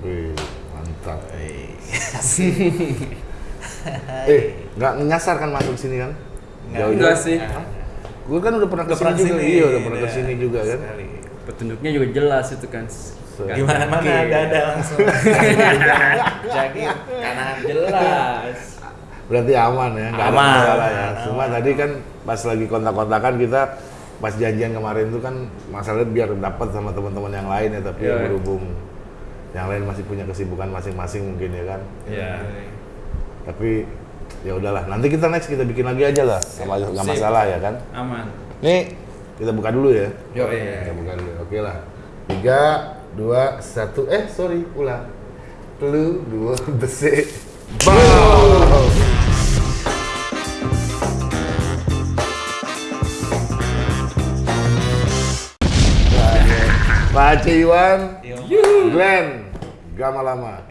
Wih, mantap. eh, nggak nyasar kan masuk sini kan? Jauh-jauh. Enggak sih. Gue kan udah pernah ke sini pernah juga, iya udah pernah udah. ke sini juga kan. Sekali. Petunjuknya juga jelas itu kan. Nggak Gimana mana mungkin. ada ada langsung. Jadi kanan jelas. Berarti aman ya, nggak ada Aman. masalah ya. Aman. Cuma tadi kan pas lagi kontak-kontakan kita pas janjian kemarin itu kan masalahnya biar dapat sama teman-teman yang lain ya, tapi Iya. berhubung yang lain masih punya kesibukan masing-masing mungkin ya kan. Iya. Tapi ya udahlah, nanti kita next kita bikin lagi aja lah, nggak nggak Sip. masalah ya kan. Aman. Nih kita buka dulu ya. Yo, Kita buka dulu, oke lah. Tiga, dua, satu, eh sorry, ulang. Telu, dua, besi. Bang! Pak Aceh Iwan, Glenn, Gama Lama.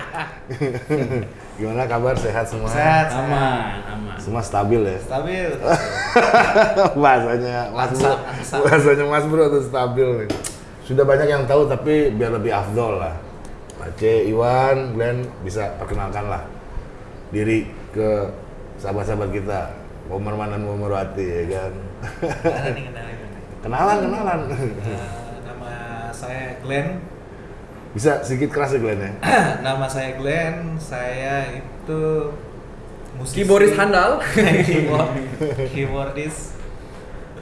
Gimana kabar? Sehat semua? Sehat. Aman, aman. Semua stabil ya? Stabil. bahasanya Mas Bro, bahasanya Mas Bro tuh stabil nih. Sudah banyak yang tahu tapi biar lebih afdol lah. Aceh, Iwan, Glenn bisa perkenalkan lah diri ke sahabat-sahabat kita. Momerman dan Momerwati ya kan. Kenalin nih. Kenalan, kenalan. Saya Glenn. Bisa sedikit keras ya Glenn ya? nama saya Glenn. Saya itu musisi. Keyboardis handal. keyboard, keyboardis.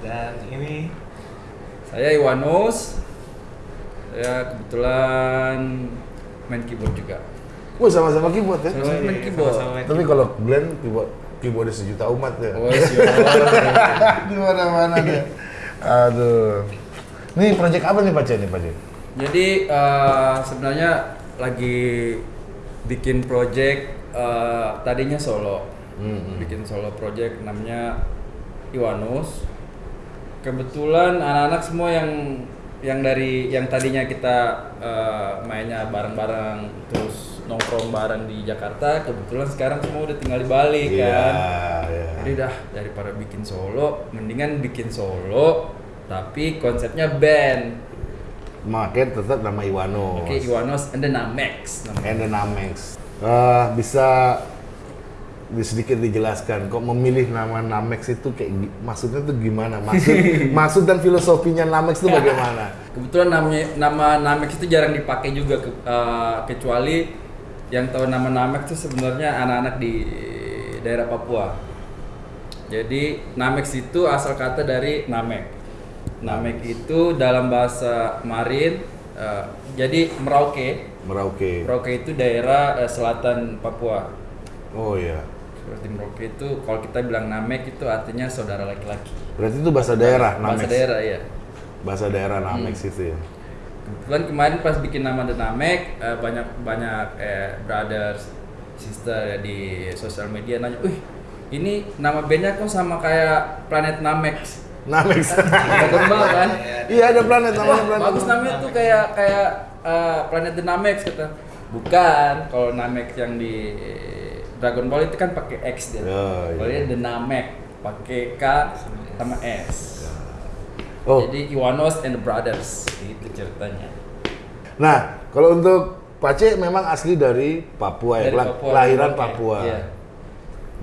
Dan ini Saya Iwanus. Saya kebetulan main keyboard juga. Wah sama-sama keyboard ya. Sama- main keyboard. sama-sama main Tapi kalau Glenn keyboard keyboard sejuta umat ya. Oh, siap. Di mana-mana deh. Aduh. Nih project apa nih Pak nih Pak? Jadi eh, sebenarnya lagi bikin project eh, tadinya solo, Hmm, hmm. bikin solo project namanya Iwanus. Kebetulan anak-anak semua yang yang dari yang tadinya kita eh, mainnya bareng-bareng terus nongkrong bareng di Jakarta, kebetulan sekarang semua udah tinggal di Bali Iya, kan. iya. Jadi dah daripada bikin solo, mendingan bikin solo tapi konsepnya band. Market tetap nama Iwano. Oke, Iwanos and the Namex namanya. And the Namex. Eh, bisa di sedikit dijelaskan kok memilih nama Namex itu kayak maksudnya tuh gimana? Maksud maksud dan filosofinya Namex itu bagaimana? Kebetulan namanya nama Namex itu jarang dipakai juga ke- eh, kecuali yang tahu nama Namex itu sebenarnya anak-anak di daerah Papua. Jadi Namex itu asal kata dari Namek. Namek itu dalam bahasa Marin eh, jadi Merauke. Merauke. Merauke itu daerah eh, selatan Papua. Oh iya. Seperti Merauke itu kalau kita bilang Namek itu artinya saudara laki-laki. Berarti itu bahasa daerah Namex. Bahasa daerah ya. Bahasa daerah Namex itu ya. Kebetulan kemarin pas bikin nama The Namek eh, banyak banyak eh, brothers, sister ya di sosial media nanya, "Wih, ini nama bandnya kok sama kayak Planet Namex?" Namex. Dragon Ball kan? Iya ada planet namanya planet. bagus namanya tuh kayak kayak eh, Planet The Namex kata. Bukan, kalau Namex yang di Dragon Ball itu kan pakai X dia. Oh, iya. Kalau dia The Namek pakai K sama S. Oh, Jadi Iwanos and the Brothers itu ceritanya. nah kalau untuk Pace memang asli dari Papua ya, Dari Papua, kelahiran Merauke. Papua. Iya.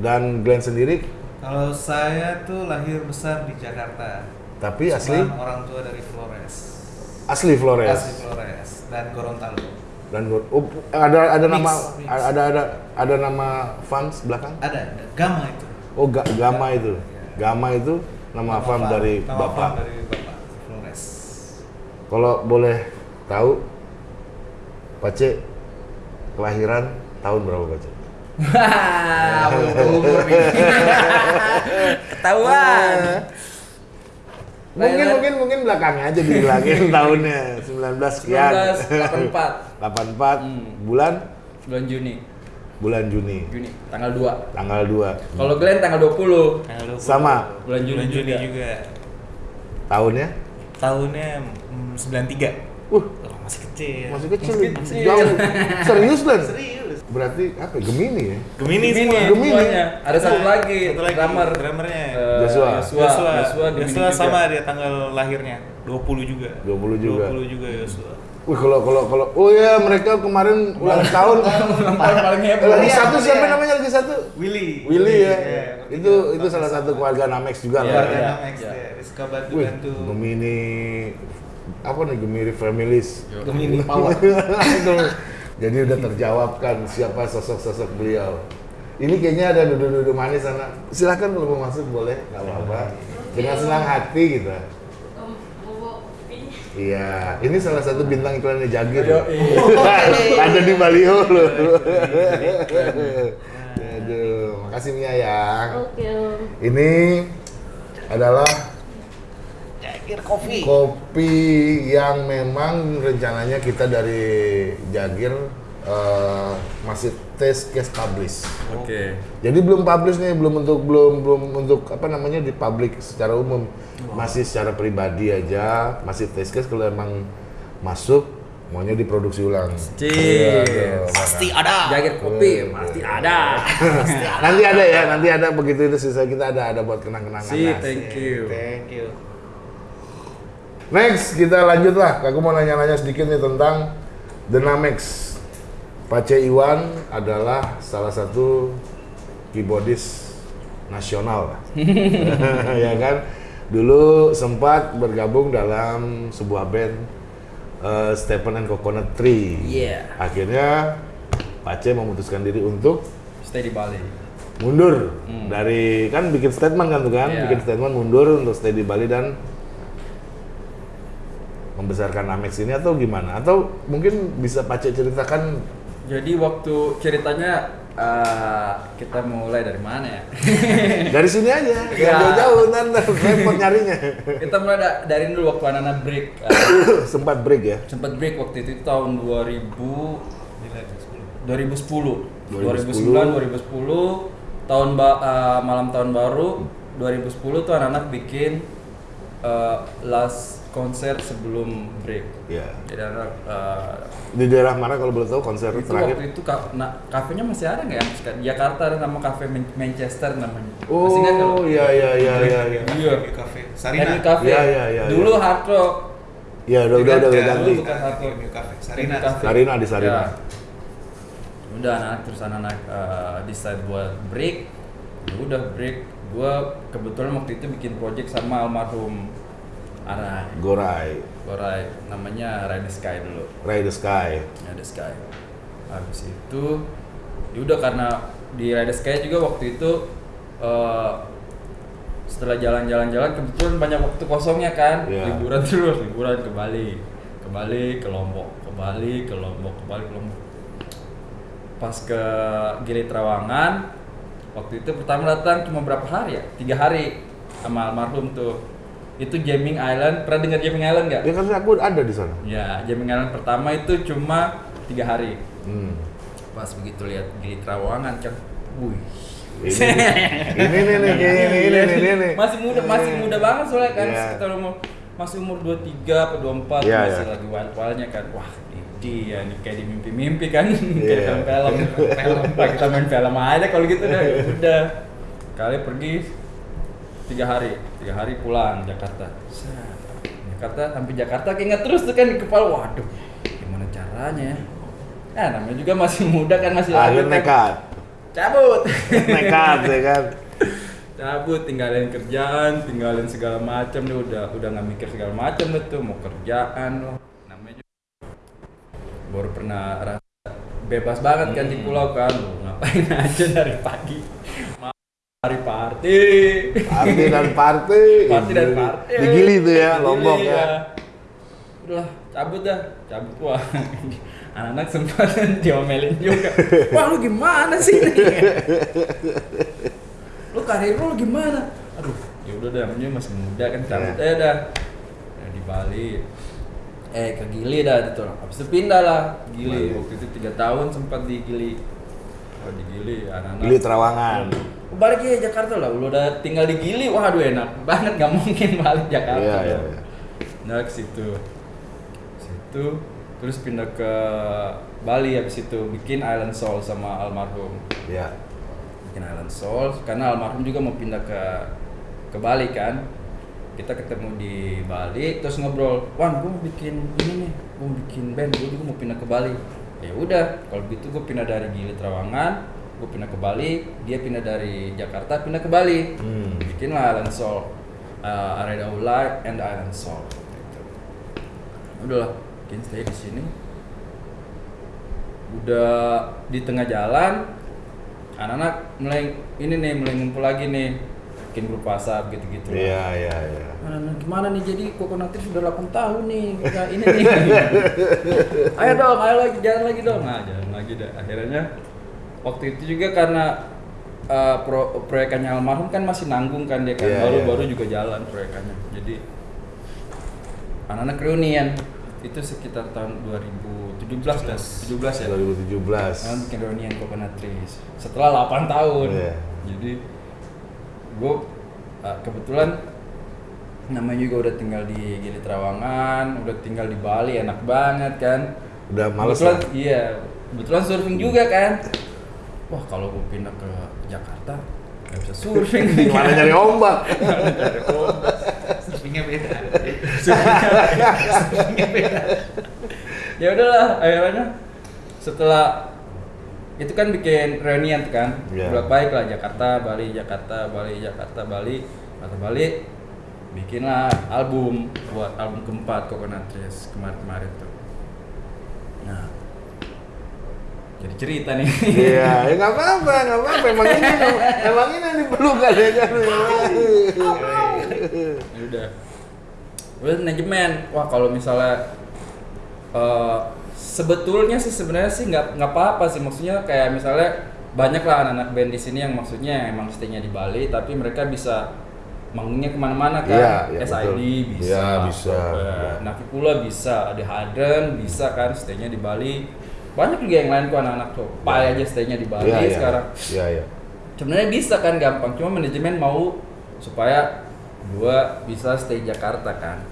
Dan Glenn sendiri, kalau saya tuh lahir besar di Jakarta. tapi asli Cuman orang tua dari Flores. asli Flores. Asli Flores dan Gorontalo. Dan oh, ada ada Mix, nama mix. ada ada ada nama fans belakang? Ada, ada. Gama itu. Oh, Ga- Gama itu. Gama itu nama, farm farm- dari nama Bapak. farm dari Bapak Flores. Kalau boleh tahu Pace kelahiran tahun berapa Pace? Wah, umur nih. Ketahuan. Mungkin mungkin mungkin belakangnya aja dibilangin tahunnya 19 sekian. 1984 84 Hmm. bulan bulan Juni. bulan Juni Juni tanggal 2. tanggal 2 Kalau Glenn tanggal 20. Tanggal 20. Sama. Bulan Juni Bulan Juni juga. juga. tahunnya Tahunnya mm, 93. uh Oh, masih kecil. masih kecil, Masih kecil. jauh serius Len Serius. Berarti apa ya? Gemini ya Gemini, Gemini, semua. Gemini. semuanya. Ada satu lagi, Satu lagi. drummer. Drummernya. Eh, Joshua. Joshua. Joshua, Joshua, Gemini Joshua juga. sama dia tanggal lahirnya 20 juga. 20 juga. 20 juga Joshua. Wih kalau kalau kalau oh ya mereka kemarin ulang tahun Ulang tahun paling heboh. lagi Iya, satu siapa iya. namanya lagi satu Willy. Willy ya Iya, itu itu salah satu keluarga Namex juga Iya, lah Keluarga ya. iya. Namex iya. deh. Suka bantu. Gemini apa nih Gemini Families. Gemini Power. Jadi udah terjawabkan siapa sosok-sosok beliau. Ini kayaknya ada duduk-duduk manis sana. Silakan kalau mau masuk boleh, nggak apa-apa. Dengan senang hati gitu. Om, bobo kopi. Iya, ini salah satu bintang iklannya Jagir. Iya. ada di Baliho loh. Aduh, makasih Mia ya. Oke. Ini adalah Jagir Coffee. kopi yang memang rencananya kita dari Jagir eh, masih test case publish. Oke. Jadi belum publish nih, belum untuk belum belum untuk apa namanya di publik secara umum. Masih secara pribadi aja, masih test case kalau emang masuk maunya diproduksi ulang. Iya, Pasti ada. Jagir kopi pasti ada. nanti ada ya, nanti ada begitu itu sisa kita ada ada buat kenang-kenangan. Si, thank you. Thank you. Next kita lanjut lah. Aku mau nanya-nanya sedikit nih tentang Dynamex. Pace Iwan adalah salah satu keyboardist nasional lah. ya kan? Dulu sempat bergabung dalam sebuah band eh, Stephen and Coconut Tree. Iya. Akhirnya Pace memutuskan diri untuk Stay di Bali. mundur dari kan bikin statement kan tuh kan, Iya. bikin statement mundur untuk stay di Bali dan membesarkan Amex ini atau gimana? Atau mungkin bisa Pace ceritakan Jadi waktu ceritanya eh, kita mulai dari mana ya? dari sini aja, Iya. jangan jauh-jauh nanti repot nyarinya. kita mulai da- dari dulu waktu anak-anak break. eh, Sempat break ya. sempat break waktu itu tahun 2000 Nilai 10. 2010 2010. 2009 2010 tahun ba- eh, malam tahun baru 2010 tuh anak-anak bikin eh, last konser sebelum break Ya. jadi anak eh, Di daerah mana kalau boleh tahu konser itu terakhir? waktu itu ka- nah, kafenya masih ada nggak ya Di Jakarta ada nama kafe Man- Manchester namanya Oh, masih kalau iya iya iya iya. iya. Iya. Review Cafe. Sarina. Henry Cafe Iya, iya, iya, dulu iya. hard rock Ya udah udah udah, ganti. Bukan satu. Review Cafe. Henry Sarina. Cafe. Sarina di Sarina. Ya. udah anak terus anak uh, decide buat break ya udah break gua kebetulan waktu itu bikin project sama almarhum anak Gorai, Gorai. Namanya Ride the Sky dulu. Ride the Sky. Ride the Sky. Habis itu ya udah karena di Ride the Sky juga waktu itu uh, setelah jalan-jalan-jalan kebetulan banyak waktu kosongnya kan. Iya. liburan terus liburan ke Bali. Ke Bali ke Lombok. Ke Bali ke Lombok. Ke Bali ke Lombok. Pas ke Gili Trawangan waktu itu pertama datang cuma berapa hari ya? Tiga hari sama almarhum tuh itu Jamming Island pernah dengar Jamming Island nggak? Ya kan aku ada di sana. Ya Jamming Island pertama itu cuma tiga hari Hmm. pas begitu lihat Gili Trawangan kan, wih Ini ini nih nih ini ini ini ini nih. masih muda masih muda banget soalnya kan Iya. sekitar umur masih umur 23 atau 24 Iya, masih iya. lagi wild-wildnya kan wah ini dia nih kayak di mimpi-mimpi kan Iya. kayak film film Pak, kita main film aja kalau gitu dah ya udah kali pergi tiga hari tiga hari pulang Jakarta Set. Jakarta sampai Jakarta keinget terus tuh kan di kepala waduh gimana caranya ya eh namanya juga masih muda kan masih Akhir kan. nekat. cabut Nekat ya kan. cabut tinggalin kerjaan tinggalin segala macam deh udah udah nggak mikir segala macam tuh mau kerjaan loh namanya juga baru pernah rasa bebas banget kan di pulau kan Lu ngapain aja dari pagi hari party. Party dan party. party dan party. Di Gili tuh ya, Lombok ya. udah cabut dah. Cabut wah. Anak-anak sempat diomelin juga. Wah lu gimana sih lu karir lu gimana? Aduh ya udah dah namanya masih muda kan cabut Ya. aja dah. Ya, di Bali. Eh ke Gili dah gitu habis itu pindah lah Gili. Waktu itu tiga tahun sempat di Gili. Oh, di Gili anak-anak. Gili Trawangan. Balik ya Jakarta lah lu udah tinggal di Gili waduh enak banget nggak mungkin balik Jakarta Iya iya. iya. nah ke situ situ terus pindah ke Bali habis itu bikin Island Soul sama almarhum Iya. bikin Island Soul karena almarhum juga mau pindah ke ke Bali kan kita ketemu di Bali terus ngobrol Wan gue mau bikin ini nih gue mau bikin band gue juga mau pindah ke Bali ya udah kalau gitu gue pindah dari Gili Trawangan gue pindah ke Bali dia pindah dari Jakarta pindah ke Bali Hmm. bikinlah Island Soul uh, Arena of Light and Island Soul gitu. udahlah bikin stay di sini udah di tengah jalan anak-anak mulai ini nih mulai ngumpul lagi nih bikin grup WhatsApp gitu-gitu. Iya, iya, iya. Gimana nih jadi kokonatif sudah 8 tahun nih nggak ini nih ayo dong ayo lagi jalan lagi dong nah jalan lagi dah akhirnya waktu itu juga karena uh, pro, proyekannya almarhum kan masih nanggung kan dia kan baru-baru iya. juga jalan proyekannya jadi anak-anak reunian itu sekitar tahun 2017 dah 17 ya 2017. kan bikin reunian Coconut Trees setelah 8 tahun Iya. jadi gue kebetulan namanya juga udah tinggal di Gili Trawangan udah tinggal di Bali enak banget kan Udah males kebetulan lah. iya kebetulan surfing juga kan wah kalau gue pindah ke Jakarta nggak bisa surfing Gimana nyari ombak? Surfingnya beda. ya udahlah akhirnya setelah itu kan bikin reunian kan Iya. bolak balik lah Jakarta Bali Jakarta Bali Jakarta Bali Jakarta Bali bikinlah album buat album keempat Coconut Trees kemarin-kemarin tuh nah jadi cerita nih Iya, ya nggak apa-apa, nggak apa-apa. Emang ini, emang ini yang diperlukan ya kan? Ya udah udah manajemen wah kalau misalnya eh, sebetulnya sih sebenarnya sih nggak nggak apa-apa sih maksudnya kayak misalnya banyak lah anak-anak band di sini yang maksudnya emang stay-nya di Bali tapi mereka bisa manggungnya ke mana-mana kan Iya, iya, SID betul. bisa Iya, bisa. eh, Navicula bisa ada Haden bisa kan stay-nya di Bali banyak juga yang lain kok anak-anak tuh. Pai aja stay-nya di Bali Iya, iya. sekarang. Iya, iya. sebenarnya bisa kan gampang cuma manajemen mau supaya gua bisa stay Jakarta kan.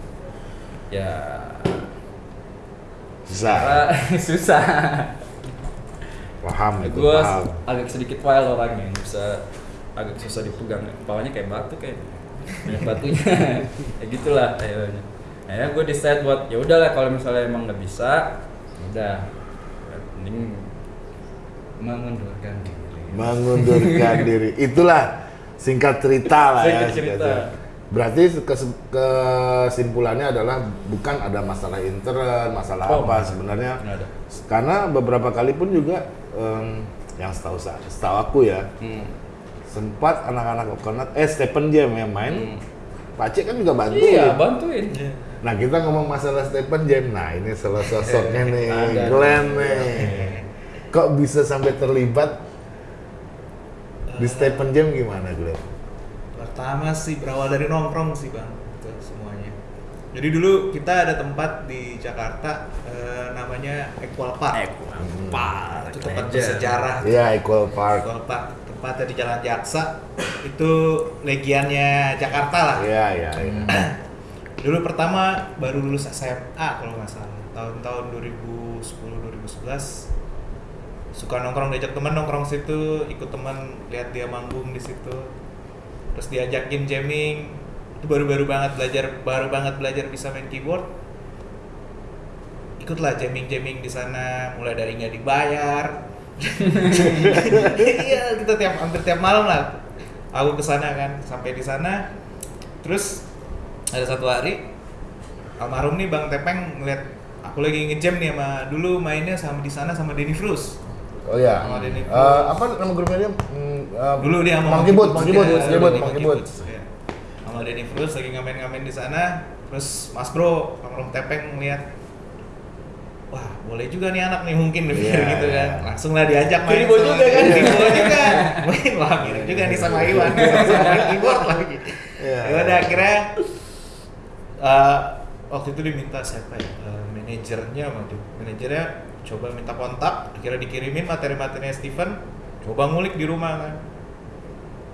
Ya. Susah. susah. Paham itu, gua paham. agak sedikit wild orangnya bisa agak susah dipegang. Kepalanya kayak batu kayak. Banyak batunya. Ya gitulah akhirnya. Akhirnya gue decide buat ya udahlah kalau misalnya emang nggak bisa ya udah mending mengundurkan diri Mengundurkan diri. Itulah singkat cerita lah ya. Singkat cerita. Berarti kes- kesimpulannya adalah bukan ada masalah intern, masalah Oh, apa sebenarnya. Ada. Karena beberapa kali pun juga em, yang setahu sa- setahu aku ya hmm. sempat anak-anak coconut eh Stephen Jam yang main Hmm. Pak Cik kan juga bantu iya bantuin Nah kita ngomong masalah Stephen Jam, nah ini salah sosoknya nih. Glenn nih. Kok bisa sampai terlibat di Stephen Jam gimana Glenn? Pertama sih berawal dari nongkrong sih bang, itu semuanya. Jadi dulu kita ada tempat di Jakarta eh, namanya Equal Park. Pak Itu tempat bersejarah. Iya, Equal Park. Equal Park tempatnya di Jalan Jaksa. Itu legiannya Jakarta lah. Iya, iya, iya. Dulu pertama baru lulus SMA kalau nggak salah. Tahun-tahun 2010 2011 suka nongkrong diajak teman nongkrong situ ikut teman lihat dia manggung di situ. Terus diajakin jamming. Itu baru-baru banget belajar baru banget belajar bisa main keyboard. Ikutlah jamming-jamming di sana mulai dari nggak dibayar. Iya kita tiap hampir tiap malam lah. Aku ke sana kan sampai di sana. Terus ada satu hari almarhum nih bang Tepeng ngeliat aku lagi ngejam nih sama dulu mainnya sama di sana sama Denny Frus Oh iya. Sama Denny Eh, Cruz. apa nama grupnya dia? Hmm, eh, dulu dia sama Monkey Boot, Monkey Boot, Iya, Boot. iya. sama Denny Frus lagi ngamen-ngamen di sana terus Mas Bro almarhum Tepeng ngeliat wah boleh juga nih anak nih mungkin dia Iya, gitu kan langsung lah diajak main sama juga kan? Kiribo juga main wah mirip juga nih sama Iwan sama keyboard lagi Iya. ya udah akhirnya eh, waktu itu diminta siapa ya Eh, manajernya waktu manajernya coba minta kontak akhirnya dikirimin materi-materinya Steven coba ngulik di rumah kan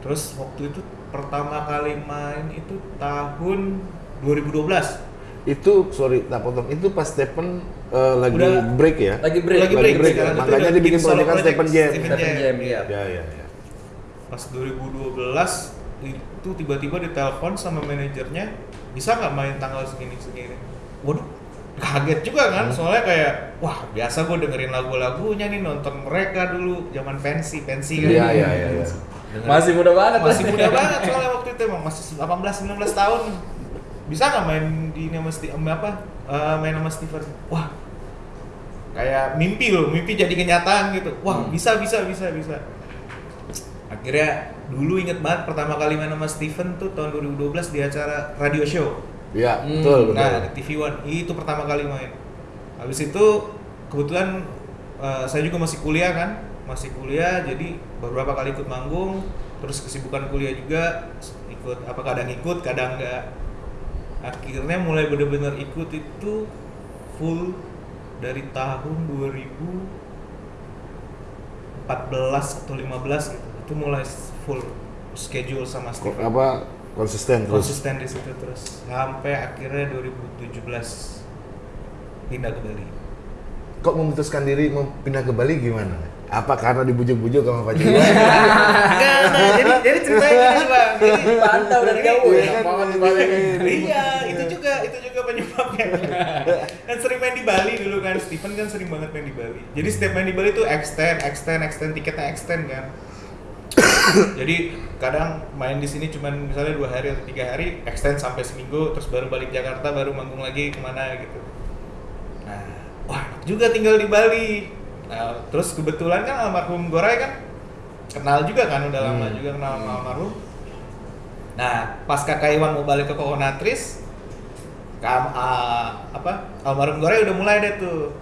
terus waktu itu pertama kali main itu tahun 2012 Itu sorry, tak potong. Itu pas Stephen eh, lagi Udah. break ya? lagi break Lagi break, break, ya? sekarang itu Makanya dibikin bikin proyekan Stephen Jam. Stephen Jam, iya. Ya, ya, ya. pas 2012 itu tiba-tiba ditelepon sama manajernya bisa nggak main tanggal segini segini? Waduh kaget juga kan soalnya kayak wah biasa gue dengerin lagu-lagunya nih nonton mereka dulu zaman pensi pensi kan. Iya, iya, iya, iya. Masih muda banget. masih muda banget soalnya waktu itu emang masih 18 19 tahun. Bisa nggak main di ini sama apa? Eh, main sama Steven? Wah kayak mimpi loh mimpi jadi kenyataan gitu. Wah Hmm. bisa bisa bisa bisa. Akhirnya dulu inget banget pertama kali main sama Steven tuh tahun 2012 di acara radio show. Iya, Hmm, betul, betul. nah di TV One itu pertama kali main. Habis itu kebetulan eh, saya juga masih kuliah kan masih kuliah jadi beberapa kali ikut manggung terus kesibukan kuliah juga ikut apa kadang ikut kadang enggak akhirnya mulai bener-bener ikut itu full dari tahun 2014 atau 15 gitu itu mulai full schedule sama Kok Steven apa konsisten terus? konsisten di situ terus sampai akhirnya 2017 pindah ke Bali. Kok memutuskan diri mau pindah ke Bali gimana? Apa karena dibujuk-bujuk sama Pak Jiwa? Enggak, nah, jadi jadi ceritanya gini bang. Jadi, Pantau dari jauh Iya ya. kan, Banget di Bali. Bali. iya, itu juga itu juga penyebabnya. kan sering main di Bali dulu kan, Steven kan sering banget main di Bali. Jadi setiap main di Bali tuh extend, extend, extend tiketnya extend kan. Jadi kadang main di sini cuman misalnya dua hari atau tiga hari, extend sampai seminggu, terus baru balik Jakarta, baru manggung lagi ke mana gitu. Nah, wah juga tinggal di Bali. Nah, terus kebetulan kan almarhum Gorai kan kenal juga kan, udah lama Hmm. juga kenal sama almarhum. Nah, pas kakak Iwan mau balik ke Kokonatris, kam, ah, apa almarhum Gorai udah mulai deh tuh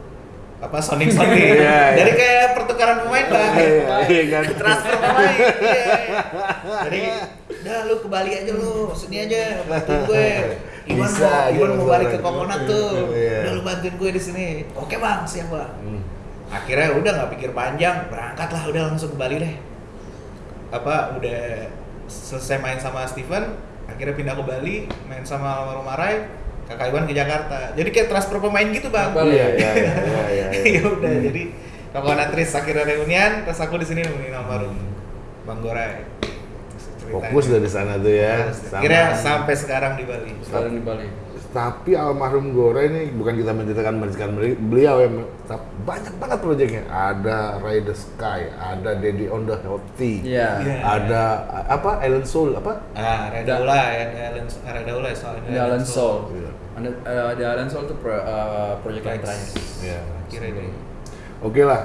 apa Sonic Sonic. Iya, iya. Jadi kayak pertukaran pemain lah. Iya, iya kan. Transfer pemain. Iya. Jadi udah lu ke Bali aja lu, sini aja bantuin gue. Iwan Bisa mau, Iwan mau balik ke. Kokonat tuh. Iya. Udah lu bantuin gue di sini. Oke bang, siap bang. Hmm. Akhirnya udah nggak pikir panjang, berangkat lah udah langsung ke Bali deh. Apa udah selesai main sama Steven, akhirnya pindah ke Bali, main sama almarhum Arai, kakak Iwan ke Jakarta. Jadi kayak transfer pemain gitu bang. Iya, iya, iya, iya, iya. ya udah jadi Kokonatris akhirnya reunian, terus aku di sini nemenin almarhum Bang Gorai. Ceritanya. Fokus dari sana tuh ya. Sama- Akhirnya sampai sekarang di Bali. Sekarang di Bali. Tapi almarhum Gore ini bukan kita menceritakan menceritakan beli- beliau ya, tapi banyak banget proyeknya. Ada Ray the Sky, ada Daddy on the Healthy, Iya. Iya. ada apa Island Soul apa? Ah, Redaula ya, Alan Redaula ya soalnya. Ada Alan Soul. Iya. Ada eh, ada Alan Soul tuh pro, eh, project yang terakhir. Iya. Kira deh. Oke lah.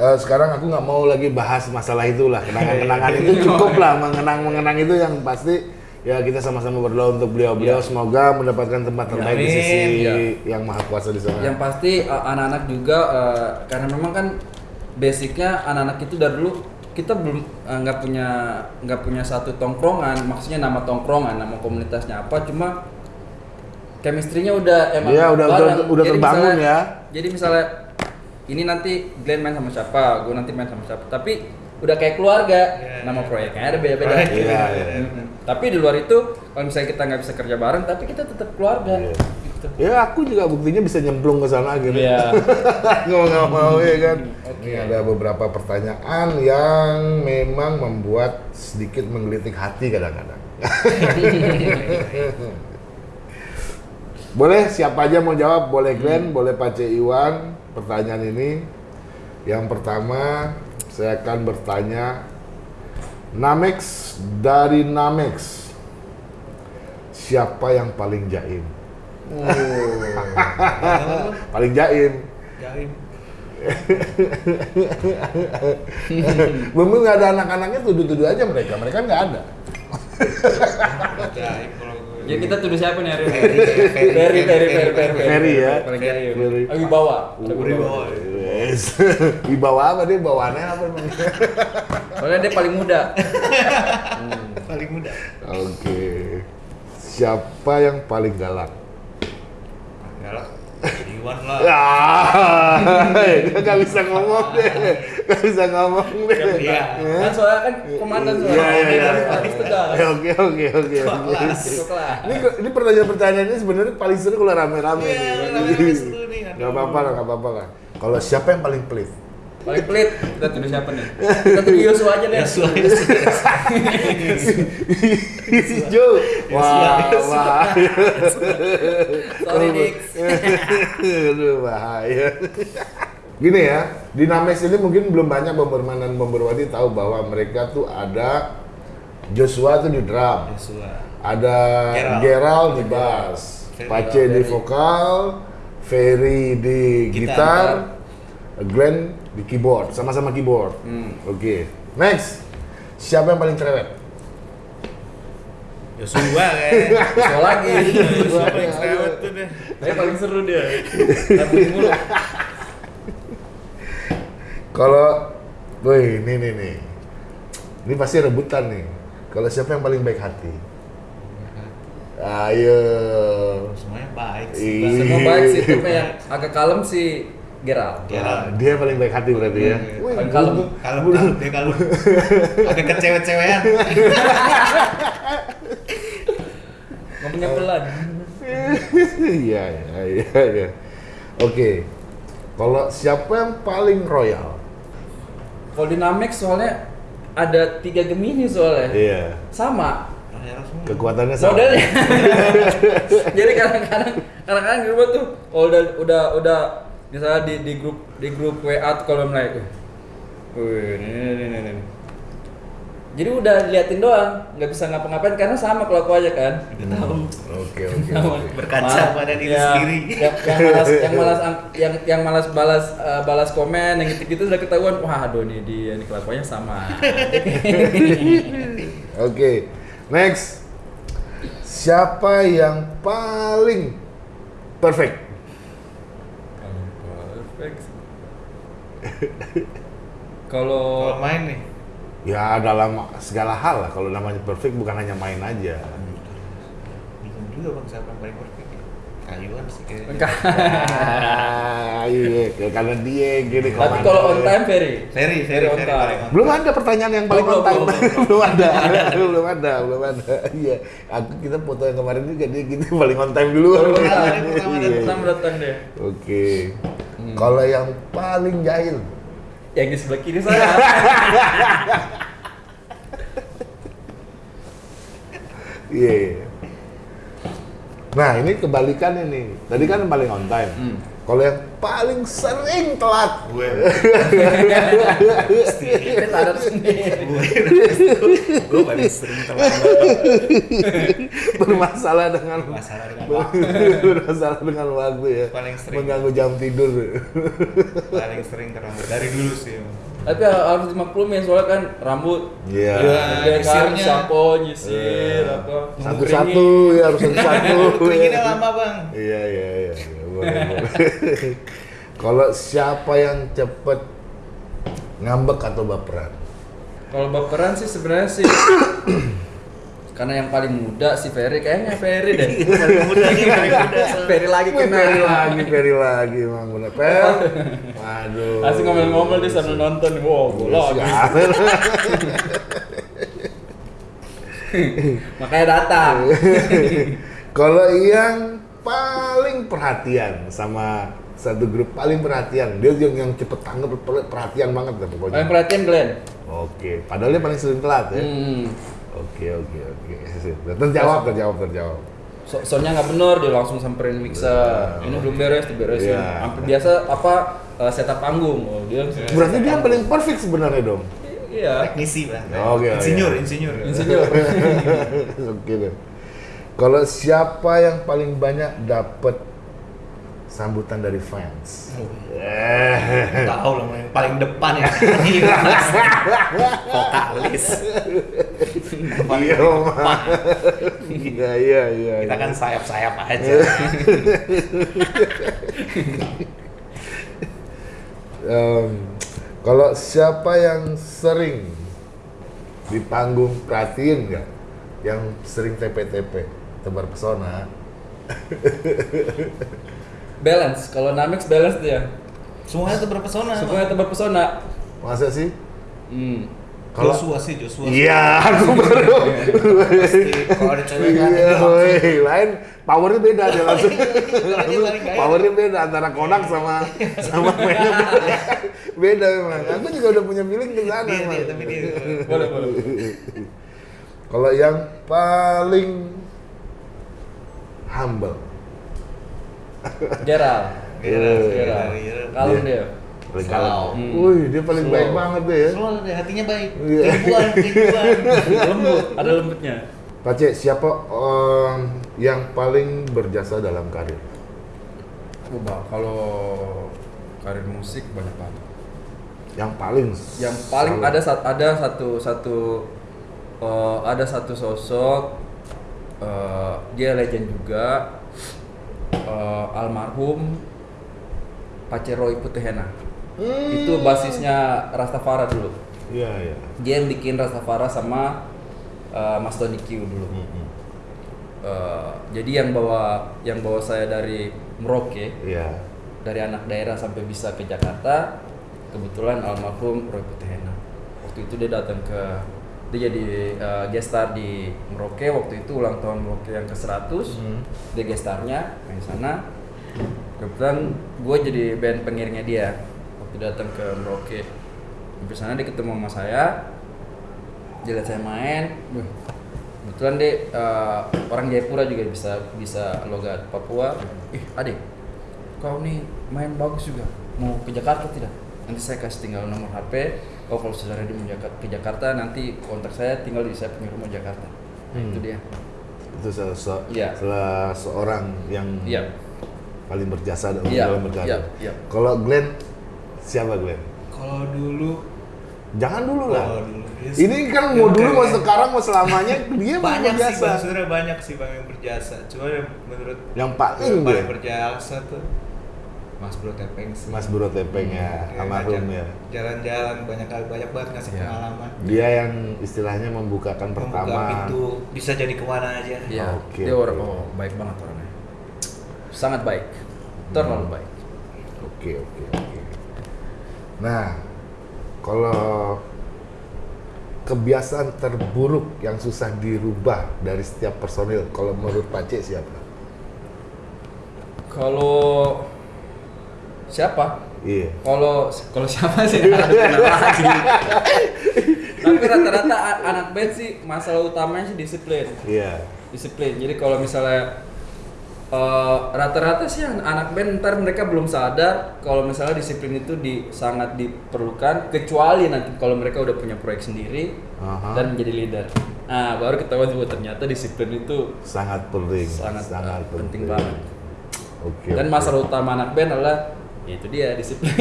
Eh, sekarang aku nggak mau lagi bahas masalah itulah kenangan-kenangan itu cukup lah mengenang-mengenang itu yang pasti ya kita sama-sama berdoa untuk beliau-beliau semoga mendapatkan tempat terbaik di Amin. sisi Iya. yang maha kuasa di sana. Yang pasti eh, anak-anak juga eh, karena memang kan basicnya anak-anak itu dari dulu kita belum nggak punya nggak punya satu tongkrongan, maksudnya nama tongkrongan, nama komunitasnya apa, cuma chemistry-nya udah emang Iya, udah- bareng. udah- udah Jadi terbangun misalnya- ya. Jadi misalnya ini nanti Glenn main sama siapa, gue nanti main sama siapa, tapi udah kayak keluarga, Iya, nama iya. proyeknya ada beda-beda. Iya, beda-beda. Mm-mm. Tapi di luar itu, kalau misalnya kita nggak bisa kerja bareng, tapi kita tetap keluarga. Iya. Gitu. Ya aku juga buktinya bisa nyemplung ke sana gitu. Iya. Mau nggak mau ya kan. Oke. Ini ada beberapa pertanyaan yang memang membuat sedikit menggelitik hati kadang-kadang. boleh siapa aja mau jawab, boleh Glenn, boleh Pace Iwan. Pertanyaan ini yang pertama saya akan bertanya Namex dari Namex siapa yang paling jaim? paling jaim. Jaim. Mungkin nggak ada anak-anaknya tuduh-tuduh aja mereka, mereka nggak ada. Jaim kalau gue. Ya kita tuduh siapa nih hari ini? Ferry, Ferry, Ferry, Ferry, Ferry, ya. Ferry. Ferry. Abi bawa. Ada Wibawa. Yes. Wibawa apa dia? Bawaannya apa emang? Soalnya dia paling muda. Paling muda. Oke. Siapa yang paling galak? Iwan lah. Ah, dia nggak bisa ngomong deh, nggak bisa ngomong deh. Iya. Kan soalnya kan komandan soalnya. Iya, iya, iya. Tegas. Oke, oke, oke. Ini ini pertanyaan-pertanyaan ini sebenarnya paling seru kalau rame-rame Iya, nih. rame-rame seru nih. Gak apa-apa lah, gak apa-apa lah. Kalau siapa yang paling pelit? Paling pelit, kita tuduh siapa nih? Kita tuduh Yosua aja deh. Yosua, si Joe. Wah, wah. Sorry Dix. Aduh, bahaya. Gini ya, di Names ini mungkin belum banyak bomberman dan bomberwati tahu bahwa mereka tuh ada Joshua tuh di drum, Yosua. ada Gerald. Gerald di bass. Pace di vokal, Ferry di gitar, Gitar. Glenn di keyboard, sama-sama keyboard. Hmm. Oke, next. Siapa yang paling cerewet? Yosua kayaknya. Yosua lagi. Yosua paling cerewet tuh deh. Tapi paling seru dia. Tapi mulu. Kalau, woi, ini nih nih, ini pasti rebutan nih. Kalau siapa yang paling baik hati? Ayo. Semuanya baik sih. Semua baik sih, tapi yang agak kalem sih Gerald. Gerald. Dia paling baik hati berarti ya. Kalau gua- dia kalau agak kecewet-cewetan. Ngomongnya pelan. Iya, iya, iya, iya. Oke. Kalau siapa yang paling royal? Kalau dynamic soalnya ada tiga Gemini soalnya. Iya. Sama. Kekuatannya sama. modelnya. Jadi kadang-kadang kadang-kadang di rumah tuh kalau udah udah udah misalnya di di grup di grup WA tuh kalau mulai uh, wih, ini, ini, ini, ini. Jadi udah liatin doang, nggak bisa ngapa-ngapain karena sama kalau aku aja kan. Udah tahu. Oke, oke. Berkaca pada diri yang- sendiri. Yang, yang malas yang malas yang yang malas balas eh, balas komen yang gitu-gitu udah ketahuan. Wah, aduh nih dia nih kelakuannya sama. Oke. Next. Siapa yang paling? Perfect. Kalau main nih. Ya dalam segala hal lah. Kalau namanya perfect bukan hanya main aja. Bingung juga bang siapa yang paling perfect. Kayuan sih kayaknya. Enggak. Ah, iya, kayak karena dia gini. Tapi kalau on time Ferry. Ferry, Ferry, on Ferry time. paling belum ada pertanyaan yang paling on time. belum, ada, belum ada, belum ada. Iya, aku kita foto yang kemarin juga dia gitu paling on time dulu. Pertama, Iya, iya. datang deh. Oke. Kalau yang paling jahil, Yang di sebelah kiri saya. iya. Nah ini kebalikannya nih. Tadi kan yang paling on time. Hmm. Kalau yang paling sering telat, Gue. Gue paling sering terlambat. bermasalah dengan Masalah dengan waktu. bermasalah dengan waktu ya. Paling sering. Mengganggu jam tidur. Paling sering terlambat dari dulu sih. Tapi harus dimaklumin soalnya kan rambut Iya. Iya. dia kan sampo, nyisir, Iya. apa. Satu-satu ya harus satu-satu. Keringinnya lama bang. Iya iya iya. iya. Kalau siapa yang cepet ngambek atau baperan? Kalau baperan sih sebenarnya sih karena yang paling muda si Ferry kayaknya Ferry deh. Paling muda nih, paling muda. Ferry lagi kena. Peri lagi, Peri lagi, emang bener. Per, waduh. Asik ngomel-ngomel dia sambil nonton. Wow, bola lagi. Makanya datang. Kalau yang paling perhatian sama satu grup paling perhatian, dia yang yang cepet tanggap per- perhatian banget deh pokoknya. Paling perhatian Glenn. Oke, padahal dia paling sering telat ya. Hmm. Oke oke oke. Terjawab terjawab terjawab. So soundnya nggak bener dia langsung samperin mixer. Ini belum beres, diberesin. Iya. Hampir biasa apa eh, setup panggung. Oh, dia Berarti dia yang paling perfect sebenarnya dong. Iya. Teknisi bang. Oke, oke. Insinyur, insinyur. Insinyur. Oke deh. Kalau siapa yang paling banyak dapat sambutan dari fans? Eh. Tahu lah yang paling depan ya. Vokalis. Iya. Iya, iya, iya. Kita kan sayap-sayap aja. Em, kalau siapa yang sering di panggung perhatiin nggak? Yang sering TP-TP, tebar pesona. balance. Kalau Namex balance dia. Semuanya tuh berpesona. Semuanya tebak pesona. Masa sih? Hmm. Kalau- Joshua sih Joshua. Iya, aku baru. Pasti kalau ada cewek kan Iya, woi, lain powernya beda dia langsung. powernya beda antara Konak sama sama Menem. beda memang. Aku juga udah punya feeling ke sana. Tapi dia. Boleh, boleh. Kalau yang paling humble, Gerald. Gerald, Iya. Gerald, Gerald. Kalem Dia. kalem. Hmm. Wih, dia paling Slow. baik banget deh ya. Slow deh, hatinya baik. Iya. Keibuan, keibuan. Lembut, ada lembutnya. Pace, siapa em, yang paling berjasa dalam karir? Coba kalau karir musik banyak banget. Yang paling Yang paling selalu- ada sat- ada satu satu eh, ada satu sosok eh, dia legend juga eh, almarhum Paceroy Putihena. Hmm. Itu basisnya Rastafara dulu. Iya, iya. Dia yang bikin Rastafara sama eh, Mas Tony Q dulu. Mm-mm. Eh, jadi yang bawa yang bawa saya dari Merauke Iya. dari anak daerah sampai bisa ke Jakarta kebetulan almarhum Roy Putihena waktu itu dia datang ke dia jadi uh, guest star di Merauke waktu itu ulang tahun Merauke yang ke 100 Hmm. dia guest starnya main sana. Kebetulan gue jadi band pengiringnya dia. Waktu datang ke Merauke sampai sana dia ketemu sama saya. Dia lihat saya main. Kebetulan dia uh, orang Jayapura juga bisa bisa logat Papua. Ih adik kau nih main bagus juga. Mau ke Jakarta tidak? Nanti saya kasih tinggal nomor HP oh kalau saudara Jaka- ke Jakarta nanti kontak saya tinggal di saya punya rumah Jakarta Nah, Hmm. itu dia Itu salah, se- Iya. salah seorang yang iya paling berjasa dalam Iya, dalam berkarir. iya, iya. Kalau Glenn, siapa Glenn? Kalau dulu Jangan dulu lah. Oh, dulu. Yes. Ini kan mau dulu, mau sekarang, mau selamanya dia banyak sih bang, sebenarnya banyak sih bang yang berjasa. Cuma yang menurut Yang paling yang paling berjasa tuh Mas Bro Tepeng sih. Mas Bro Tepeng ya, Dia almarhum ya. Jalan-jalan banyak banyak banget ngasih Iya. pengalaman. Dia yang istilahnya membukakan Membuka pertama. pintu bisa jadi ke mana aja. iya Oke, dia orang oh baik banget orangnya sangat baik terlalu Hmm. baik Oke, oke, oke. Nah, kalau kebiasaan terburuk yang susah dirubah dari setiap personil, kalau menurut Pace siapa? kalau siapa Iya. kalau kalau siapa sih tapi rata-rata anak band sih masalah utamanya sih disiplin Iya. disiplin jadi kalau misalnya eh, rata-rata sih an- anak band ntar mereka belum sadar kalau misalnya disiplin itu di sangat diperlukan kecuali nanti kalau mereka udah punya proyek sendiri Aha. dan menjadi leader nah baru ketahuan bahwa ternyata disiplin itu Sangat penting. sangat, eh, penting banget Oke. dan masalah utama anak band adalah ya itu dia disiplin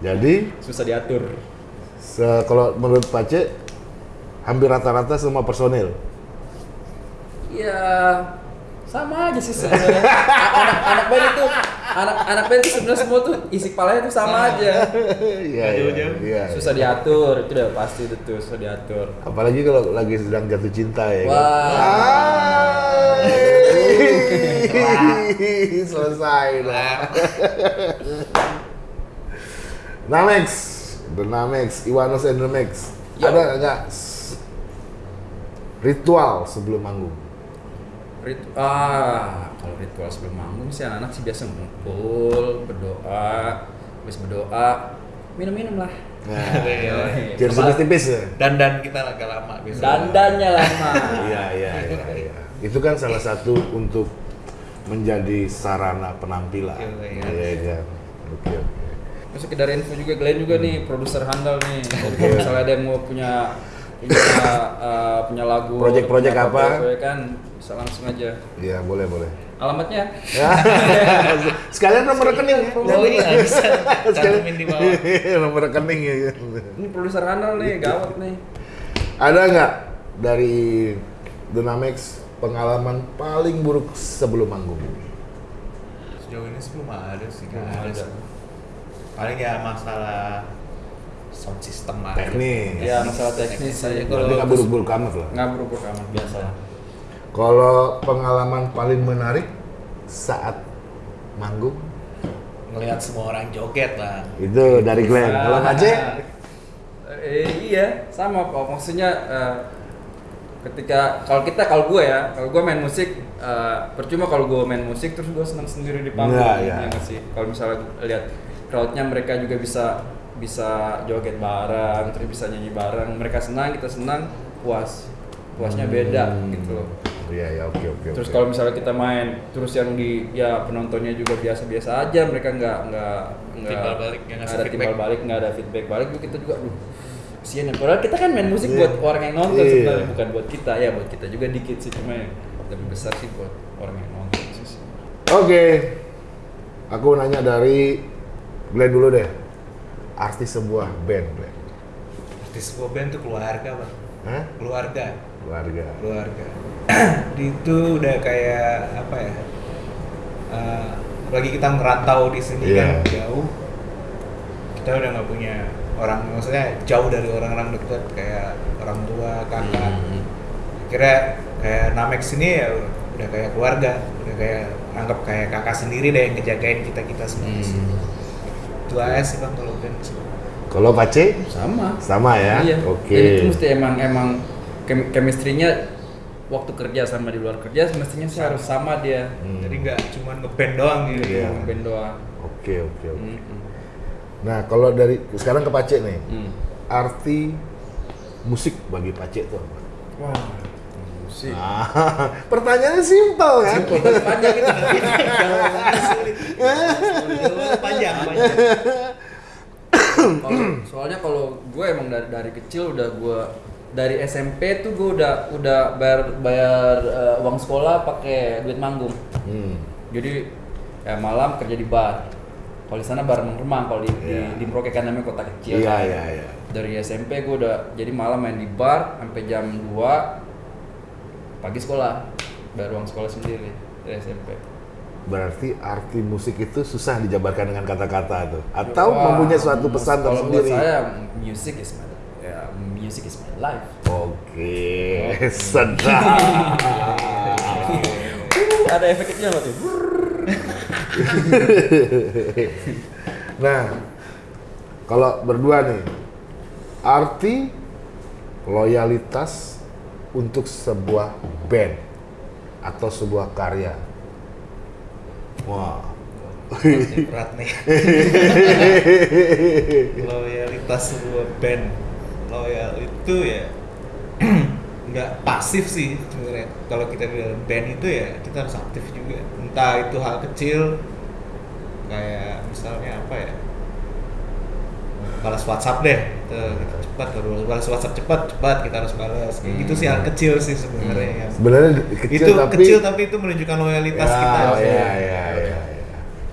Jadi, susah diatur se- kalau menurut Pace, hampir rata-rata semua personil. ya sama aja sih sebenarnya anak anak band itu anak anak band itu sebenarnya semua tuh isi kepalanya tuh sama aja Iya, iya, iya. susah diatur itu udah pasti itu tuh susah diatur Apalagi kalau lagi sedang jatuh cinta ya. kan? Wah. Hai. Selesai lah. Namex, The Namex, Iwanos and The Max. Yo. Ada nggak ritual sebelum manggung? Rit- ah kalau ritual sebelum manggung sih anak-anak sih biasa ngumpul berdoa habis berdoa minum-minum lah Nah, jadi tipis-tipis ya. Dan dan kita agak lama biasanya. dandannya lama Iya, iya, iya, iya. Itu kan salah satu untuk menjadi sarana penampilan. Iya, iya. Iya kan. Oke, oke. Terus sekedar info juga Glenn juga nih produser handal nih. Jadi kalau misalnya ada yang mau punya punya uh, punya lagu punya apa? project kan bisa langsung aja. Iya, boleh, boleh. Alamatnya Ya. Sekalian nomor rekening ya. Oh iya bisa cantumin di bawah. nomor rekening ya. ini produser handal nih gawat nih. Ada nggak dari Dynamex pengalaman paling buruk sebelum manggung? Sejauh ini sih belum ada sih, nggak Belum ada. ada. Paling ya masalah sound system aja. Teknis. Ya masalah teknis Teknis aja. aja Berarti kalau nggak buruk-buruk amat lah. nggak berubah amat biasa lah. Kalau pengalaman paling menarik saat manggung Ngelihat semua orang joget lah. itu dari Glenn. Kalau Aceh Dari eh, iya sama kok maksudnya eh, ketika kalau kita kalau gue ya kalau gue main musik eh, percuma kalau gue main musik terus gue senang sendiri di panggung Iya, iya. ya nggak sih kalau misalnya lihat crowdnya mereka juga bisa bisa joget bareng terus bisa nyanyi bareng mereka senang kita senang puas puasnya beda Hmm. gitu loh Iya ya oke oke. terus oke. kalau misalnya kita main terus yang di ya penontonnya juga biasa-biasa aja mereka nggak nggak nggak ada feedback. timbal balik nggak ada feedback balik juga kita juga aduh ya padahal kita kan main musik Iya. buat orang yang nonton Iya. sebenarnya bukan buat kita ya buat kita juga dikit sih cuma yang lebih besar sih buat orang yang nonton sih Oke. Aku nanya dari Glenn dulu deh. Artis sebuah band, Glenn. Artis sebuah band tuh keluarga bang. Hah? Keluarga. Keluarga. keluarga itu udah kayak apa ya eh, apalagi kita merantau di sini Iya. kan jauh kita udah nggak punya orang maksudnya jauh dari orang-orang dekat kayak orang tua kakak Hmm. kira kayak Namek sini ya udah kayak keluarga udah kayak anggap kayak kakak sendiri deh yang ngejagain kita kita semua di sini. itu aja sih bang kalau band Kalau Pace sama sama ya. iya Oke. jadi itu mesti emang emang kem- chemistry-nya waktu kerja sama di luar kerja semestinya sih harus sama dia Hmm. jadi nggak cuma ngeband doang gitu Iya. Emang band doang Oke oke oke. Hmm. Nah kalau dari sekarang ke Pace nih, Hmm. arti musik bagi Pace itu apa? wah musik Ah, pertanyaannya simpel kan? panjang itu panjang panjang Kalau- soalnya kalau gue emang dari dari kecil udah gue dari SMP tuh gue udah udah bayar bayar eh, uang sekolah pakai duit manggung Hmm. jadi ya malam kerja di bar kalau di sana bar remang kalau di, Iya. di, di Merauke kan namanya kota kecil Iya kan. iya iya. dari SMP gue udah jadi malam main di bar sampai jam 2 pagi sekolah bayar uang sekolah sendiri dari SMP Berarti arti musik itu susah dijabarkan dengan kata-kata tuh, atau Wah, mempunyai suatu pesan kalau tersendiri. saya music is my ya, music is my life Oke, sedap. ada efeknya loh tuh nah, kalau berdua nih, arti loyalitas untuk sebuah band atau sebuah karya. Wah. Ini berat nih loyalitas sebuah band loyal itu ya nggak pasif sih sebenarnya kalau kita di dalam band itu ya kita harus aktif juga entah itu hal kecil kayak misalnya apa ya balas WhatsApp deh Tuh, kita cepat harus balas WhatsApp cepat cepat kita harus balas kayak gitu sih hal kecil sih sebenarnya yang Sebenarnya kecil itu tapi kecil tapi itu menunjukkan loyalitas ya, kita ya, ya, ya, ya.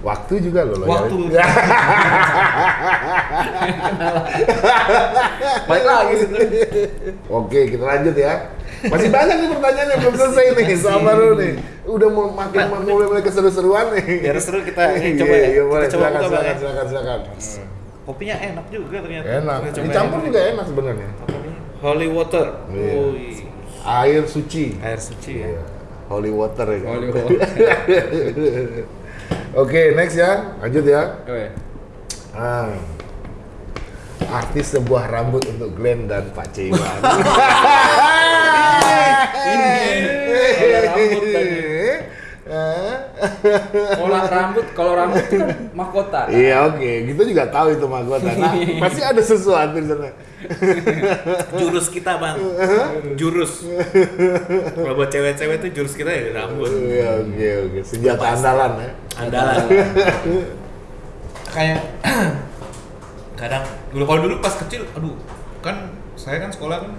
Waktu juga loh Waktu. loyalitas. balik lagi Oke, kita lanjut ya. Masih banyak nih pertanyaan yang belum selesai nih. Sabar dulu nih. Udah mau makin mulai mulai keseru-seruan nih. biar seru kita ini Iya, coba ya iya, boleh. kita coba silakan, Bang, silakan, ya. silakan, silakan. kopinya enak juga ternyata Enak. Dicampur ini. juga enak sebenarnya. Ini? holy water Iya. Air suci. air suci ya Iya. Holy water ya. Holy water. Oke, next ya. Lanjut ya. Oke. Ah. Artis sebuah rambut untuk Glenn dan Pak Cewan. Kalau rambut tadi. Kalau rambut, kalau rambut itu kan mahkota. kan? Iya oke, gitu juga tahu itu mahkota. Nah, pasti ada sesuatu di sana. jurus kita bang jurus kalau buat cewek-cewek tuh jurus kita ya rambut Iya oke oke, senjata andalan ya. andalan kayak kadang dulu kalau dulu pas kecil aduh kan saya kan sekolah kan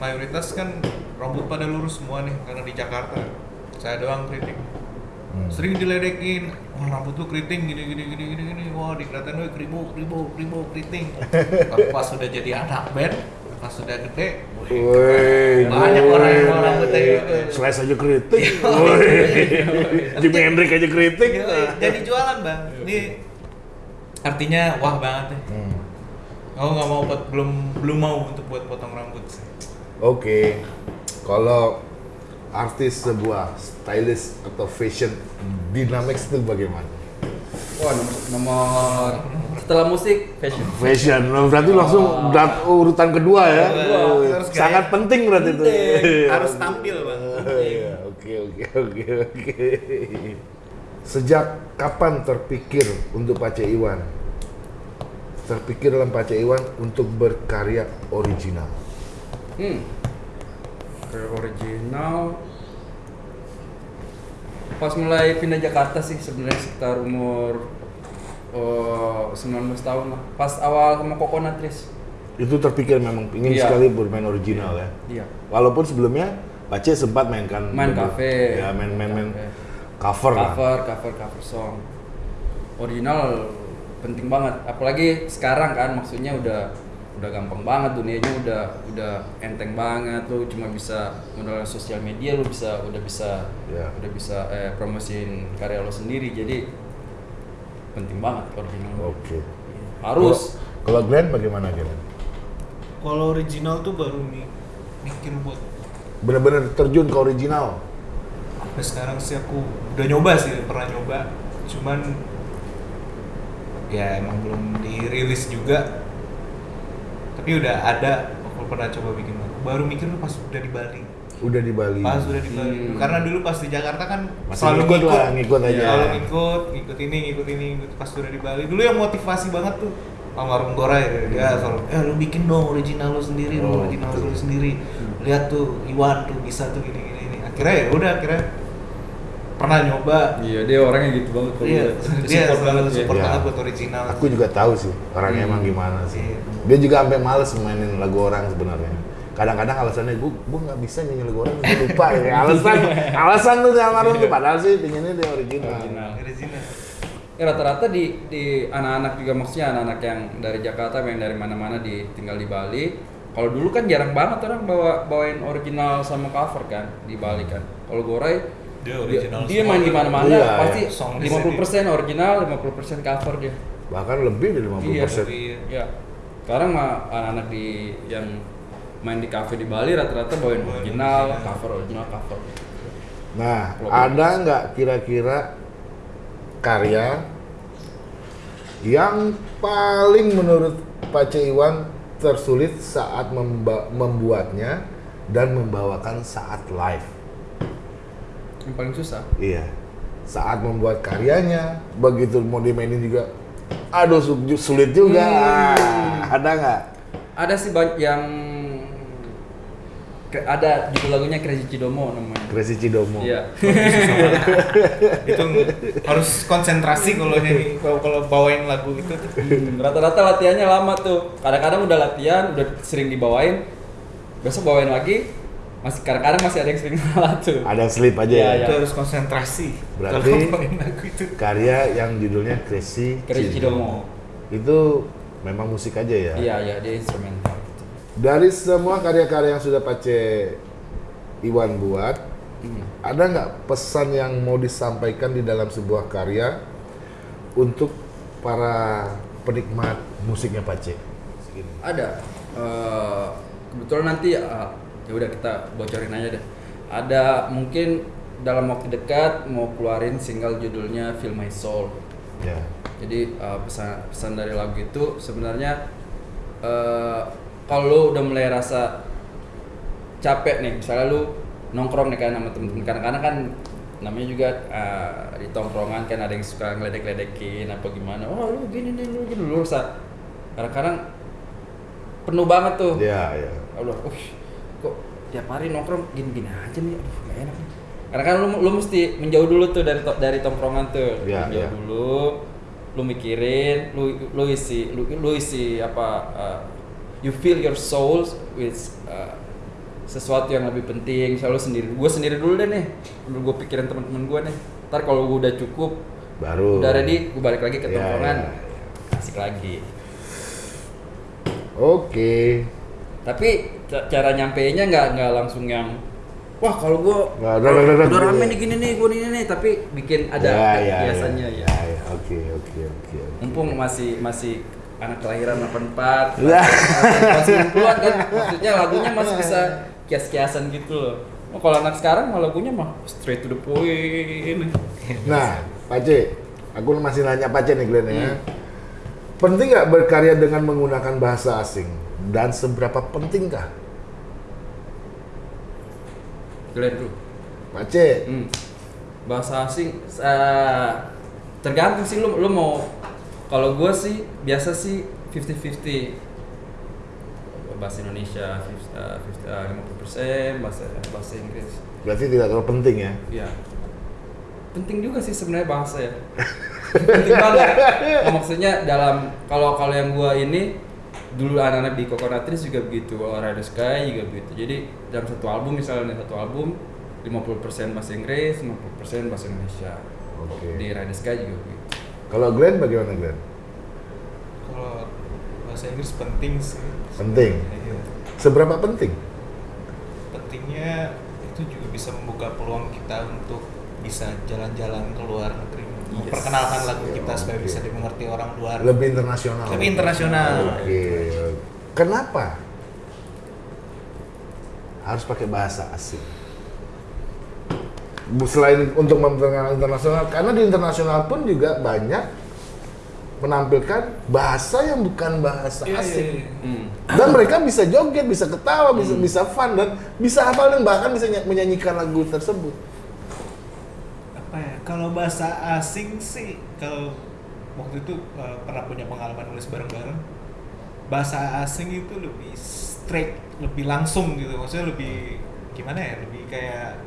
mayoritas kan rambut pada lurus semua nih karena di Jakarta. Saya doang keriting. Hmm. sering diledekin wah rambut lu keriting gini gini gini gini gini. Wah dikatain lu kribo kribo kribo keriting. Tapi pas sudah jadi anak band pas sudah gede Woi, banyak woi. orang yang mau rambutnya gitu. Slash aja kritik. Woi. Jimi Hendrix aja kritik. Gila, jadi jualan bang. Ini artinya wah banget deh Hmm. aku nggak mau buat belum belum mau untuk buat potong rambut. sih Oke, kalau artis sebuah stylist atau fashion dynamics itu bagaimana? Wah nomor, Setelah musik, fashion. Fashion, Nah, berarti langsung Wah. dat- urutan kedua ya. Kedua. Oh, Harus gaya. Sangat penting berarti itu. Penting. Iya. Harus tampil, Bang. Iya, Oke, oke, oke, oke. Sejak kapan terpikir untuk Pace Iwan? Terpikir dalam Pace Iwan untuk berkarya original. Hmm. Kayak original. Pas mulai pindah Jakarta sih sebenarnya sekitar umur oh, 19 tahun lah. Pas awal sama Coconut Trees. Itu terpikir memang ingin Iya. sekali bermain original ya. Iya. Walaupun sebelumnya Pace sempat mainkan Main cafe. Ya, main main main Cafe. cover lah. cover, cover, cover song. Original penting banget. Apalagi sekarang kan maksudnya udah udah gampang banget dunianya udah udah enteng banget lu cuma bisa melalui sosial media lu bisa udah bisa Ya. udah bisa eh, promosiin karya lo sendiri jadi penting banget original Oke. harus Kalau Glenn bagaimana Glenn? Kalau original tuh baru mi- mikir buat Bener-bener terjun ke original. sampai sekarang sih aku udah nyoba sih pernah nyoba cuman ya emang belum dirilis juga tapi udah ada aku pernah coba bikin lagu baru mikir tuh pas udah di Bali Udah di Bali. pas udah di Bali Hmm. karena dulu pas di Jakarta kan Masih selalu ngikut ngikut lah, ngikut aja. selalu ngikut ngikut ini ngikut ini ngikut pas udah di Bali dulu yang motivasi banget tuh almarhum Gora ya dia selalu eh lu bikin dong original lu sendiri lu Oh, original betul. lu sendiri lihat tuh Iwan tuh bisa tuh gini gini, gini. akhirnya ya udah akhirnya pernah nyoba iya dia orangnya gitu banget kalau Iya, dia dia support banget support Iya. banget buat original. Aku juga tahu sih orangnya Hmm. emang gimana sih. Iya. Dia juga sampai males mainin lagu orang sebenarnya. Kadang-kadang alasannya gue gue nggak bisa nyanyi lagu orang, gue lupa ya. Alasan alasan tuh yang ngaruh tuh padahal sih pinginnya dia original. Original. Original. Ya, rata-rata di di anak-anak juga maksudnya anak-anak yang dari Jakarta yang dari mana-mana di tinggal di Bali. Kalau dulu kan jarang banget orang bawa bawain original sama cover kan di Bali kan. Kalau Gorai Dia original dia main di mana-mana Iya, pasti iya. Song 50% original, 50% cover dia. Bahkan lebih dari 50%. Iya, Iya. Iya. Sekarang mah anak-anak di yang main di cafe di Bali rata-rata bawain original, original. cover original cover. Nah, ada nggak kira-kira karya yang paling menurut Pace Iwan tersulit saat memba- membuatnya dan membawakan saat live? Yang paling susah. Iya. Saat membuat karyanya, begitu mau dimainin juga, aduh su- sulit juga. Hmm. Ada nggak? Ada sih banyak yang ke- ada judul lagunya Crazy Cidomo namanya. Crazy Cidomo. Iya. itu harus konsentrasi kalau nyanyi kalau kalau bawain lagu itu. Hmm, Rata-rata latihannya lama tuh. Kadang-kadang udah latihan, udah sering dibawain. Besok bawain lagi. Masih kadang-kadang masih ada yang sering salah tuh. Ada slip aja Iya, ya. iya. Itu harus konsentrasi. Berarti- lagu itu. Karya yang judulnya Crazy, Crazy Cidomo. Itu memang musik aja ya. Iya, iya, dia instrumental. gitu. Dari semua karya-karya yang sudah Pace Iwan buat, Hmm. ada nggak pesan yang mau disampaikan di dalam sebuah karya untuk para penikmat musiknya Pace? Ada. Eh, kebetulan nanti eh, ya udah kita bocorin aja deh. Ada mungkin dalam waktu dekat mau keluarin single judulnya Feel My Soul. Ya. Jadi eh, pesan pesan dari lagu itu sebenarnya eh kalau udah mulai rasa capek nih, misalnya lu nongkrong nih kan sama temen-temen kadang-kadang kan namanya juga eh, di tongkrongan kan ada yang suka ngeledek-ledekin apa gimana oh lu gini nih lu gini lu rasa kadang-kadang penuh banget tuh Ya, ya. Allah, uh, kok tiap hari nongkrong gini-gini aja nih, aduh gak enak nih. Karena kan lu, lu mesti menjauh dulu tuh dari to- dari tongkrongan tuh, Iya, menjauh iya. dulu, lu mikirin, lu lu isi, lu, lu isi apa, uh, you fill your soul with uh, sesuatu yang lebih penting. Selalu sendiri, gue sendiri dulu deh nih, dulu gue pikirin teman-teman gue nih. Ntar kalau gue udah cukup, Baru. udah ready, gue balik lagi ke Iya, tongkrongan, iya, asik lagi. Oke. tapi ca- cara nyampeinnya nggak nggak langsung yang wah kalau gua Nggak, udah, udah, udah, rame nih gini nih gua ini nih tapi bikin ada Ya, ya, biasanya ya. ya, ya. Oke, oke, oke. oke. mumpung masih masih anak kelahiran 84 Ya. masih 90-an kan maksudnya lagunya masih bisa kias-kiasan gitu loh oh, kalau anak sekarang mah lagunya mah straight to the point Nah, Pace, aku masih nanya Pace nih Glenn ya. Hmm. Penting nggak berkarya dengan menggunakan bahasa asing? Dan seberapa pentingkah? Glenn. Pak C, Hmm. Bahasa asing eh, tergantung sih lu lu mau kalau gua sih biasa sih 50-50 bahasa Indonesia 50, eh, 50, eh, 50% bahasa bahasa Inggris. berarti tidak terlalu penting ya? Iya. Penting juga sih sebenarnya bahasa ya. penting banget. Maksudnya dalam kalau kalau yang gua ini dulu anak-anak di Coconutris juga begitu, Rider Sky juga begitu. Jadi dalam satu album misalnya satu album 50% bahasa Inggris, 50% bahasa Indonesia. Oke. Di Rider Sky juga begitu. Kalau Glenn bagaimana Glenn? Kalau bahasa Inggris penting sih. Penting. Iya. Seberapa penting? Pentingnya itu juga bisa membuka peluang kita untuk bisa jalan-jalan ke luar negeri, memperkenalkan lagu kita supaya bisa dimengerti orang luar. Lebih internasional. Lebih internasional. Oke. Kenapa? Harus pakai bahasa asing. Bu- Selain untuk memperkenalkan internasional, karena di internasional pun juga banyak menampilkan bahasa yang bukan bahasa Iya, iya, asing. iya. Hmm. Dan mereka bisa joget, bisa ketawa, bisa bisa fun dan bisa hafal dan bahkan bisa ny- menyanyikan lagu tersebut. Kalau bahasa asing sih kalau waktu itu uh, pernah punya pengalaman nulis bareng-bareng bahasa asing itu lebih straight lebih langsung gitu maksudnya lebih gimana ya lebih kayak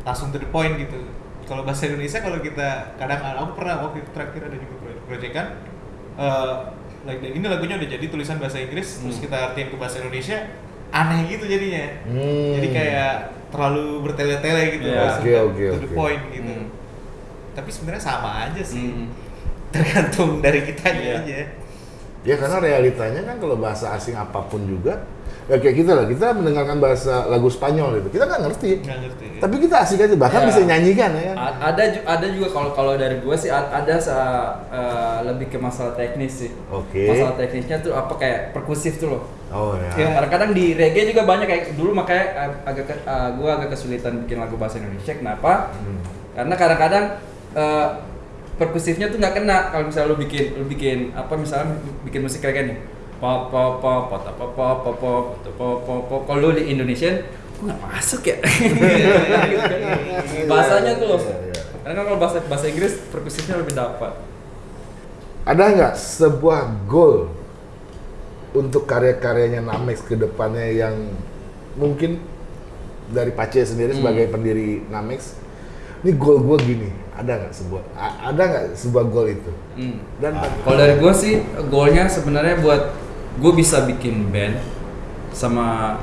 langsung to the point gitu kalau bahasa Indonesia kalau kita kadang aku pernah waktu itu terakhir ada juga pro- proyekan uh, like ini lagunya udah jadi tulisan bahasa Inggris terus Hmm. kita artiin ke bahasa Indonesia aneh gitu jadinya Hmm. jadi kayak terlalu bertele-tele gitu langsung Oke, ke- oke, to the oke. point gitu Hmm. Tapi sebenarnya sama aja sih Hmm. tergantung dari kitanya Iya. aja Ya karena realitanya kan kalau bahasa asing apa pun juga ya kayak kita lah kita mendengarkan bahasa lagu Spanyol itu kita nggak ngerti nggak ngerti tapi kita asik aja bahkan Ya. bisa nyanyikan ya A- ada ju- ada juga kalau kalau dari gue sih ada sa- eh, lebih ke masalah teknis sih. Oke. Masalah teknisnya tuh apa kayak perkusif tuh loh. oh ya Ya. Kadang-kadang di reggae juga banyak kayak dulu makanya agak ke- eh, gue agak kesulitan bikin lagu bahasa Indonesia. Kenapa? Hmm. Karena kadang-kadang eh, perkusifnya tuh nggak kena kalau misalnya lu bikin lu bikin apa misalnya bikin musik reggae nih. Pop pop pop pop pop pop pop pop pop pop pop pop kalau lu di Indonesian kok nggak masuk ya Gitu kan. bahasanya tuh Iya, iya. karena kalau bahasa bahasa Inggris perkusifnya lebih dapat ada nggak sebuah goal untuk karya-karyanya Namex ke depannya yang mungkin dari Pace sendiri Hmm. sebagai pendiri Namex ini goal gue gini ada nggak sebuah ada nggak sebuah goal itu Hmm. dan Kalau dari gue sih goalnya sebenarnya buat gue bisa bikin band sama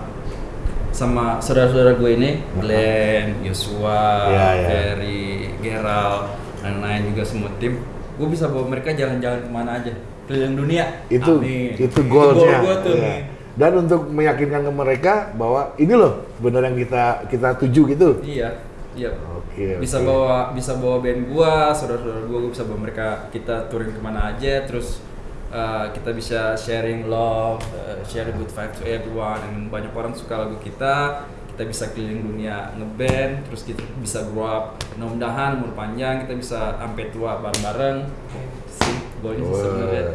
sama saudara-saudara gue ini Glenn, Joshua, Iya, iya. Ferry, Gerald, dan lain juga semua tim. Gue bisa bawa mereka jalan-jalan ke mana aja keliling dunia. itu Amin. itu goal goalnya gue tuh. Iya. dan untuk meyakinkan ke mereka bahwa ini loh benar yang kita kita tuju gitu Iya, iya. oke bisa oke. bawa bisa bawa band gua saudara-saudara gua, gua bisa bawa mereka kita touring ke mana aja terus uh, kita bisa sharing love uh, share good vibe to everyone dan banyak orang suka lagu kita kita bisa keliling dunia ngeband terus kita bisa grow up mudah-mudahan umur panjang kita bisa sampai tua bareng-bareng sih goalnya sih sebenarnya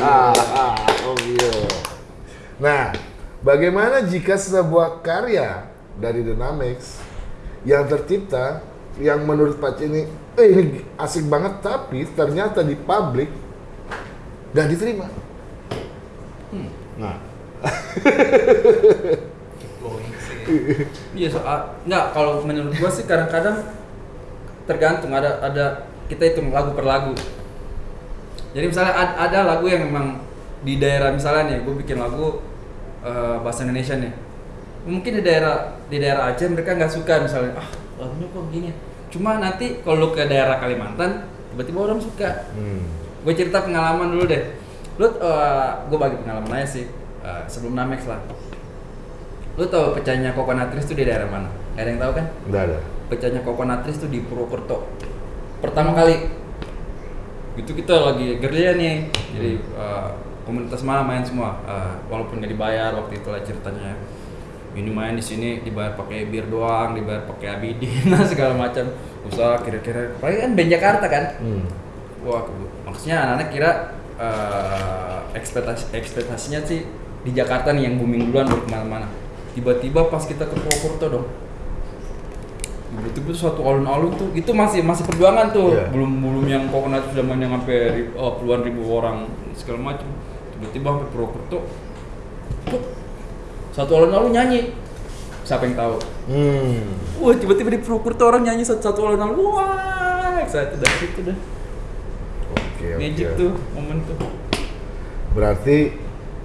Mantap. Oh iya. Nah, bagaimana jika sebuah karya dari Dynamics yang tercipta yang menurut Pak ini eh ini asik banget tapi ternyata di publik nggak diterima. Nah, going sih Iya soal nggak kalau menurut gua sih kadang-kadang tergantung ada ada kita hitung lagu per lagu. Jadi misalnya ad- ada lagu yang memang di daerah misalnya nih gue bikin lagu eh, bahasa Indonesia nih. Mungkin di daerah di daerah Aceh mereka nggak suka misalnya ah lagunya kok begini. Cuma nanti kalau lu ke daerah Kalimantan tiba-tiba orang suka. hmm. Gue cerita pengalaman dulu deh. Lu gue bagi pengalaman aja sih eh, sebelum Namex lah. Lu tahu pecahnya Kokonatris itu di daerah mana? Gak ada yang tahu kan? nggak ada. Pecahnya Kokonatris itu di Purwokerto. Pertama kali. Itu kita lagi gerilya nih. Jadi eh, komunitas mana main semua. Eh, walaupun nggak dibayar waktu itu lah ceritanya. Ini main di sini dibayar pakai bir doang, dibayar pakai abidin, segala macam. Usaha kira-kira. Paling kan band Jakarta kan. Hmm. wah maksudnya anak-anak kira eh, ekspektasi ekspektasinya sih di Jakarta nih yang booming duluan baru ke mana-mana tiba-tiba pas kita ke Purwokerto dong tiba-tiba suatu alun-alun tuh itu masih masih perjuangan tuh Iya. belum belum yang coconut sudah main yang sampai oh, puluhan ribu orang segala macam tiba-tiba sampai Purwokerto satu alun-alun nyanyi siapa yang tahu Hmm. wah tiba-tiba di Purwokerto orang nyanyi satu satu alun-alun wah excited dari itu dah Oke, oke. magic tuh momen tuh Berarti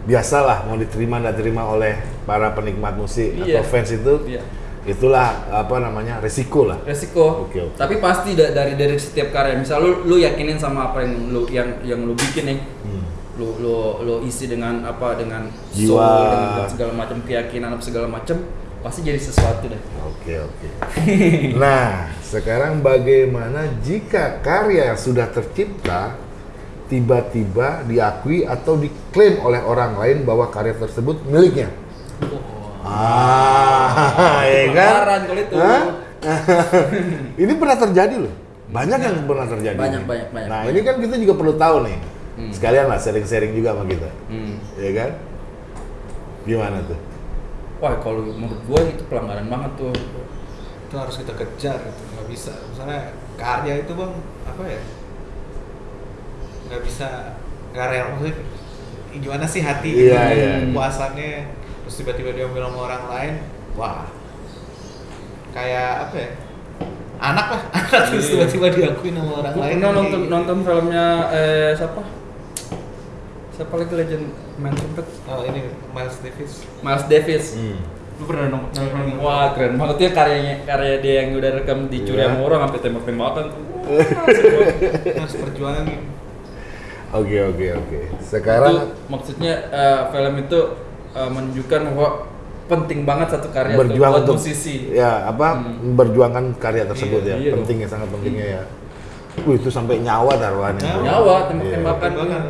biasalah mau diterima dan terima oleh para penikmat musik Iya. atau fans itu. Iya. Itulah apa namanya resiko lah. resiko Oke, oke. tapi pasti da- dari dari setiap karya misal lu lu yakinin sama apa yang lu yang yang lu bikin nih Hmm. Lu lu lu isi dengan apa dengan Jiwa. soul dengan segala macam keyakinan apa segala macam pasti jadi sesuatu deh Oke oke. Nah sekarang bagaimana jika karya yang sudah tercipta tiba-tiba diakui atau diklaim oleh orang lain bahwa karya tersebut miliknya? Ah, ya kan? Itu. Ini pernah terjadi loh. Banyak yang pernah terjadi. Banyak, banyak, banyak, Nah banyak. ini kan kita juga perlu tahu nih. Hmm. Sekalian lah sharing-sharing juga sama kita, hmm. ya kan? Gimana tuh? wah kalau menurut gua itu pelanggaran banget tuh itu harus kita kejar gitu nggak bisa misalnya karya itu bang apa ya nggak bisa nggak rela maksudnya gimana sih hati Iya, gitu, iya. puasannya terus tiba-tiba diambil sama orang lain wah kayak apa ya anak lah anak terus Iya. tiba-tiba diakuin sama orang gua lain pernah nonton gitu. nonton filmnya eh siapa siapa lagi legend main trumpet oh ini Miles Davis Miles Davis Hmm. lu pernah nonton nonton? wah keren banget ya karyanya karya dia yang udah rekam dicuri Iya. sama orang sampai tembak-tembakan tuh wah seru banget. harus perjuangan Oke oke oke. Sekarang itu maksudnya eh, film itu eh, menunjukkan bahwa penting banget satu karya tuh berjuang buat untuk musisi ya apa Hmm. memperjuangkan karya tersebut Iya, ya iya penting ya sangat pentingnya ya. Wih itu sampai nyawa taruhannya. Nyawa. nyawa Iya. tembak-tembakan Perjuangan.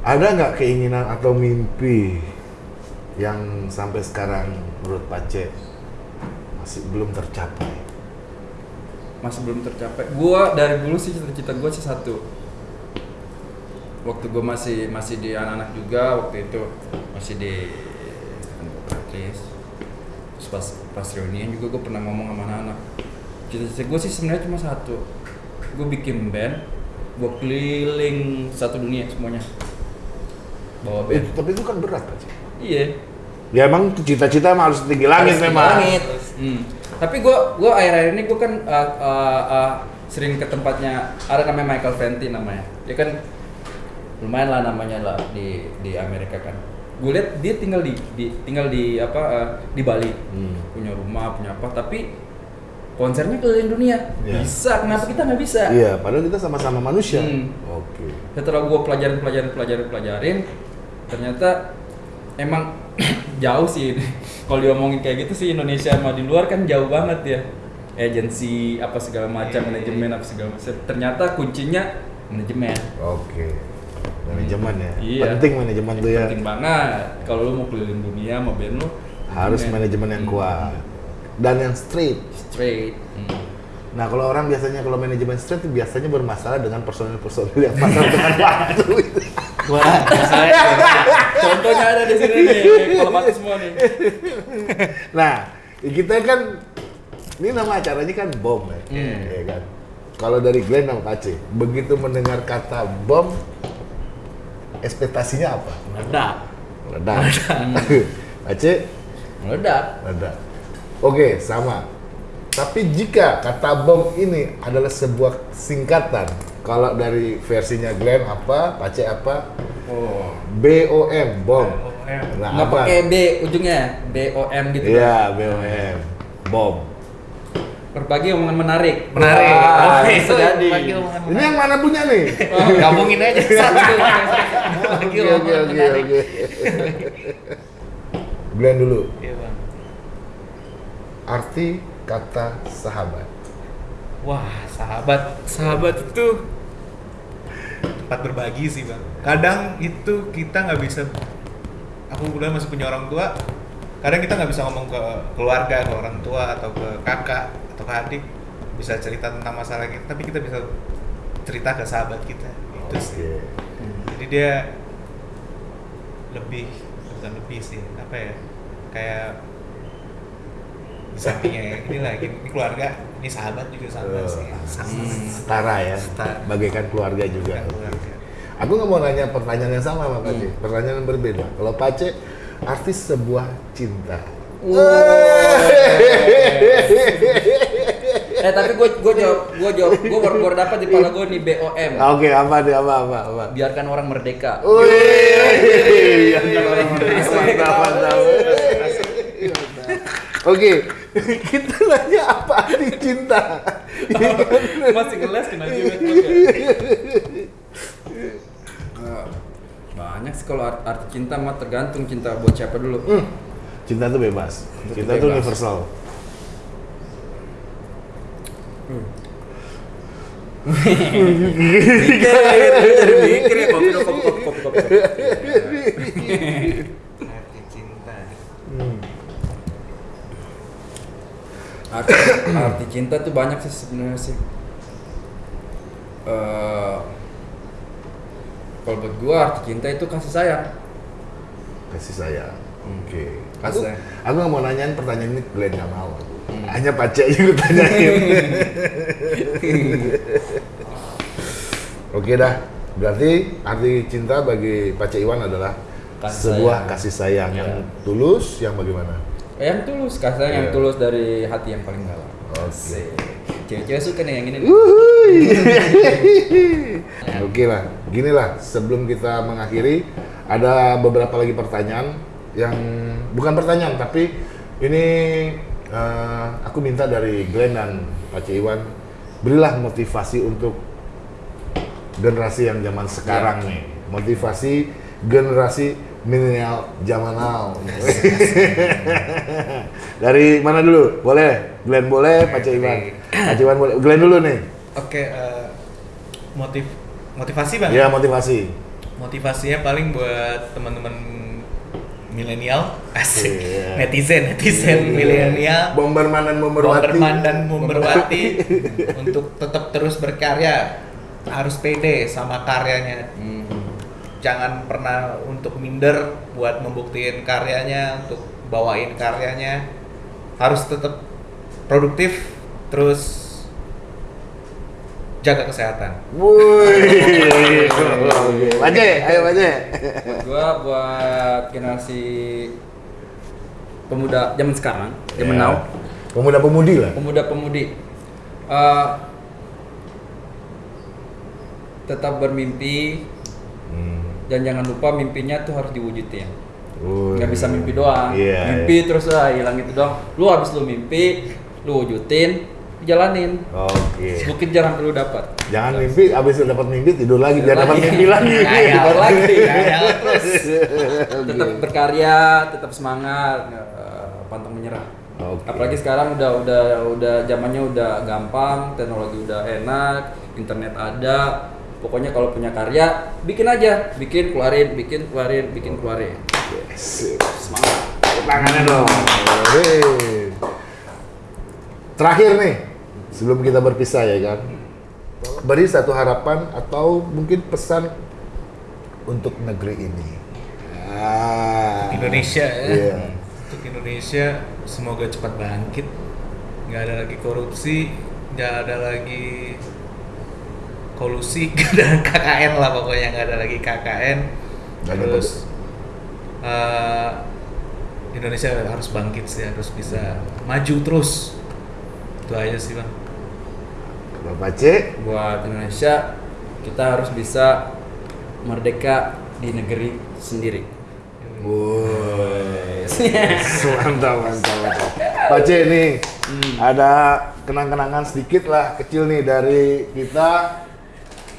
Ada nggak keinginan atau mimpi yang sampai sekarang menurut Pace masih belum tercapai? masih belum tercapai. Gua dari dulu sih cita-cita gua sih satu. Waktu gua masih masih di anak-anak juga waktu itu masih di Practice terus pas pas reunian juga gua pernah ngomong sama anak-anak. Cita-cita gua sih sebenarnya cuma satu. Gua bikin band gua keliling satu dunia semuanya bawa band Itu, tapi itu kan berat Pace. iya Ya emang cita-cita mah harus tinggi langit Harus memang. langit. Hmm. Tapi gua gua akhir-akhir ini gua kan uh, uh, uh, sering ke tempatnya ada namanya Michael Fenty namanya. Dia kan lumayan lah namanya lah di di Amerika kan. Gue lihat dia tinggal di, di tinggal di apa uh, di Bali. Hmm. Punya rumah, punya apa, tapi konsernya keliling dunia. Iya. Bisa, kenapa kita nggak bisa? Iya, padahal kita sama-sama manusia. Hmm. Oke. setelah gue pelajarin pelajarin pelajarin pelajarin ternyata emang jauh sih kalau diomongin kayak gitu sih Indonesia sama di luar kan jauh banget ya agensi apa segala macam Iya, iya, manajemen apa segala macam ternyata kuncinya manajemen Oke. Manajemen ya. Iya. Penting manajemen tuh ya. penting banget kalau lu mau keliling dunia mau band lu Harus manajemen yang Hmm. kuat dan yang straight. straight Hmm. Nah, kalau orang biasanya kalau manajemen itu biasanya bermasalah dengan personil-personil yang pasang dengan waktu. wah masalahnya contohnya ada di sini nih kalau mati semua nih nah, kita kan ini nama acaranya kan bom ya, Hmm. ya kan. Kalau dari Glenn sama Pace, begitu mendengar kata bom, ekspektasinya apa? meledak Meledak. Pace, meledak meledak. Oke, sama. Tapi jika kata bom ini adalah sebuah singkatan, kalau dari versinya Glenn apa, Pace apa? oh BOM, bom. BOM. Nah, nggak pakai B ujungnya B O M gitu Iya, BOM. Bom. berbagi omongan menarik menarik Wah, Oke, bisa itu jadi Ini yang mana punya nih? menarik. gabungin aja satu Bagi Oke, oke, omongan oke, menarik. oke. Glenn dulu. Iya bang. Arti kata sahabat. Wah, sahabat. Sahabat itu tempat berbagi sih bang. Kadang itu kita nggak bisa. Aku kebetulan masih punya orang tua. Kadang kita nggak bisa ngomong ke keluarga, ke orang tua atau ke kakak atau ke adik. Bisa cerita tentang masalah kita, tapi kita bisa cerita ke sahabat kita itu sih Oke. jadi dia lebih bukan lebih sih apa ya kayak sampingnya ini lagi ini keluarga ini sahabat juga sama Eh, sih sama Setara ya, Setara. bagaikan keluarga juga. keluarga Aku nggak mau nanya pertanyaan yang sama sama Pace, pertanyaan yang berbeda. Kalau Pace, artis sebuah cinta. Eh tapi gue gue jawab gue jawab gue baru baru dapat di kepala gue nih BOM. Oke, apa deh, apa, apa, apa. Biarkan orang merdeka. Wih, mantap, mantap. Oke, kita nanya apa arti cinta? Masih ngeles kena juga. Eh, Banyak sih kalau art- arti cinta mah tergantung cinta buat siapa dulu. Hmm, cinta itu bebas. Cinta Cinta bebas. universal. Mikir, mikir ya kopi kopi kopi kopi kopi. arti cinta Hmm. Arti, arti cinta tuh banyak sih sebenarnya sih. Eh, kalau buat gua arti cinta itu kasih sayang. Kasih sayang. Oke. Aku, Kasih sayang. aku nggak mau nanyain pertanyaan ini Glenn nggak mau. Hmm. Hanya Pace aja gue tanyain. Oke dah. Berarti arti cinta bagi Pace Iwan adalah Kasih sebuah sayang. kasih sayang yang Ya. tulus, yang bagaimana? Yang tulus, kasih sayang yang Iya. tulus dari hati yang paling dalam. Oke. Cewek-cewek suka nih yang ini. Oke lah, gini lah sebelum kita mengakhiri ada beberapa lagi pertanyaan yang bukan pertanyaan tapi ini eh, aku minta dari Glenn dan Pace Iwan berilah motivasi untuk generasi yang zaman sekarang nih motivasi generasi milenial zaman now. Dari mana dulu? Boleh? Glenn boleh Pace Iwan. Pace Iwan boleh. Glenn dulu nih. Oke eh, motiv motivasi bang? Ya motivasi. Motivasinya paling buat teman-teman milenial. Asik. Iya. netizen netizen milenial. Bomberman dan Bomberwati. Bomberman dan Bomberwati. Untuk tetap terus berkarya. Harus pede sama karyanya. Hmm. Jangan pernah untuk minder buat membuktikan karyanya untuk bawain karyanya harus tetap produktif terus jaga kesehatan Wih, Oke. Pace, ayo Pace. Buat gua buat generasi pemuda zaman sekarang, zaman Ya. now, Pemuda-pemudi lah. pemuda-pemudi eh, tetap bermimpi Hmm. Dan jangan lupa mimpinya tuh harus diwujudin. Nggak bisa mimpi doang Iya, mimpi terus ah hilang itu doang lu habis lu mimpi lu wujudin jalanin Oke. bukit jarang perlu dapat Jangan mimpi, abis dapat mimpi tidur lagi, Tidur dapat lagi. mimpi lagi. Tidur lagi Ngayal terus. tetap berkarya tetap semangat eh, pantang menyerah Oke. apalagi sekarang udah udah udah zamannya udah gampang teknologi udah enak internet ada pokoknya kalau punya karya bikin aja bikin keluarin bikin keluarin bikin keluarin Yes. semangat tangannya dong. Hei. Terakhir nih, sebelum kita berpisah ya kan, beri satu harapan atau mungkin pesan untuk negeri ini. Ah. Indonesia ya. Iya. Untuk Indonesia semoga cepat bangkit. Nggak ada lagi korupsi, nggak ada lagi kolusi, ada KKN lah pokoknya nggak ada lagi KKN. Ada Terus eh, Indonesia harus bangkit sih, harus bisa maju terus. Itu aja sih bang. Bapak C, buat Indonesia kita harus bisa merdeka di negeri sendiri Woi, mantap, mantap, mantap. Pak C nih, ada kenang-kenangan sedikit lah, kecil nih dari kita.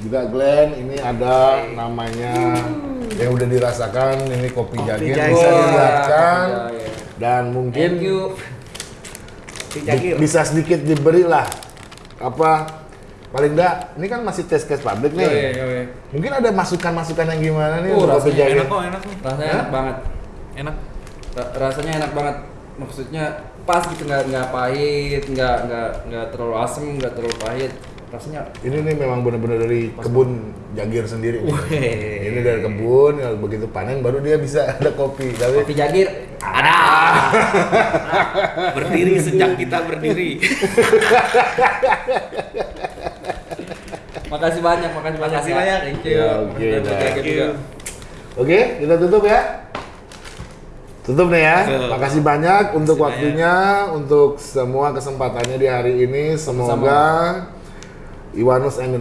Juga Glenn, ini ada namanya yang udah dirasakan, ini kopi jagir Jagir. bisa Wah, dilihatkan. kopi jagir. Dan mungkin thank you bi- bisa sedikit diberi lah, apa, paling enggak, ini kan masih tes tes publik nih. Yoi, yoi. Mungkin ada masukan-masukan yang gimana nih Uh, kopi rasanya jagir? Enak kok, enak kok. rasanya Hah? enak banget Enak. Ra- rasanya enak banget maksudnya pas gitu nggak nggak pahit nggak nggak nggak terlalu asem nggak terlalu pahit rasanya Ini nih memang benar-benar dari kebun jagir sendiri. Weh. Ini dari kebun, ya begitu panen baru dia bisa ada kopi. Tapi kopi jagir ada. berdiri sejak kita berdiri. makasih banyak, makasih banyak. Makasih ya. banyak. Thank you. Ya, oke, berjaga juga. Oke, kita tutup ya. Tutup nih ya. Tutup. Makasih banyak untuk Makasih waktunya, untuk semua kesempatannya di hari ini. Semoga Iwanus and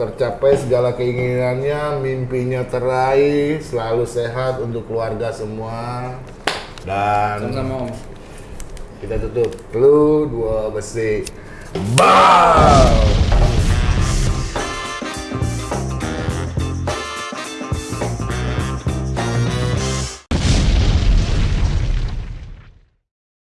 tercapai segala keinginannya, mimpinya teraih, selalu sehat untuk keluarga semua. Dan kita tutup. Lu dua besi. Bye.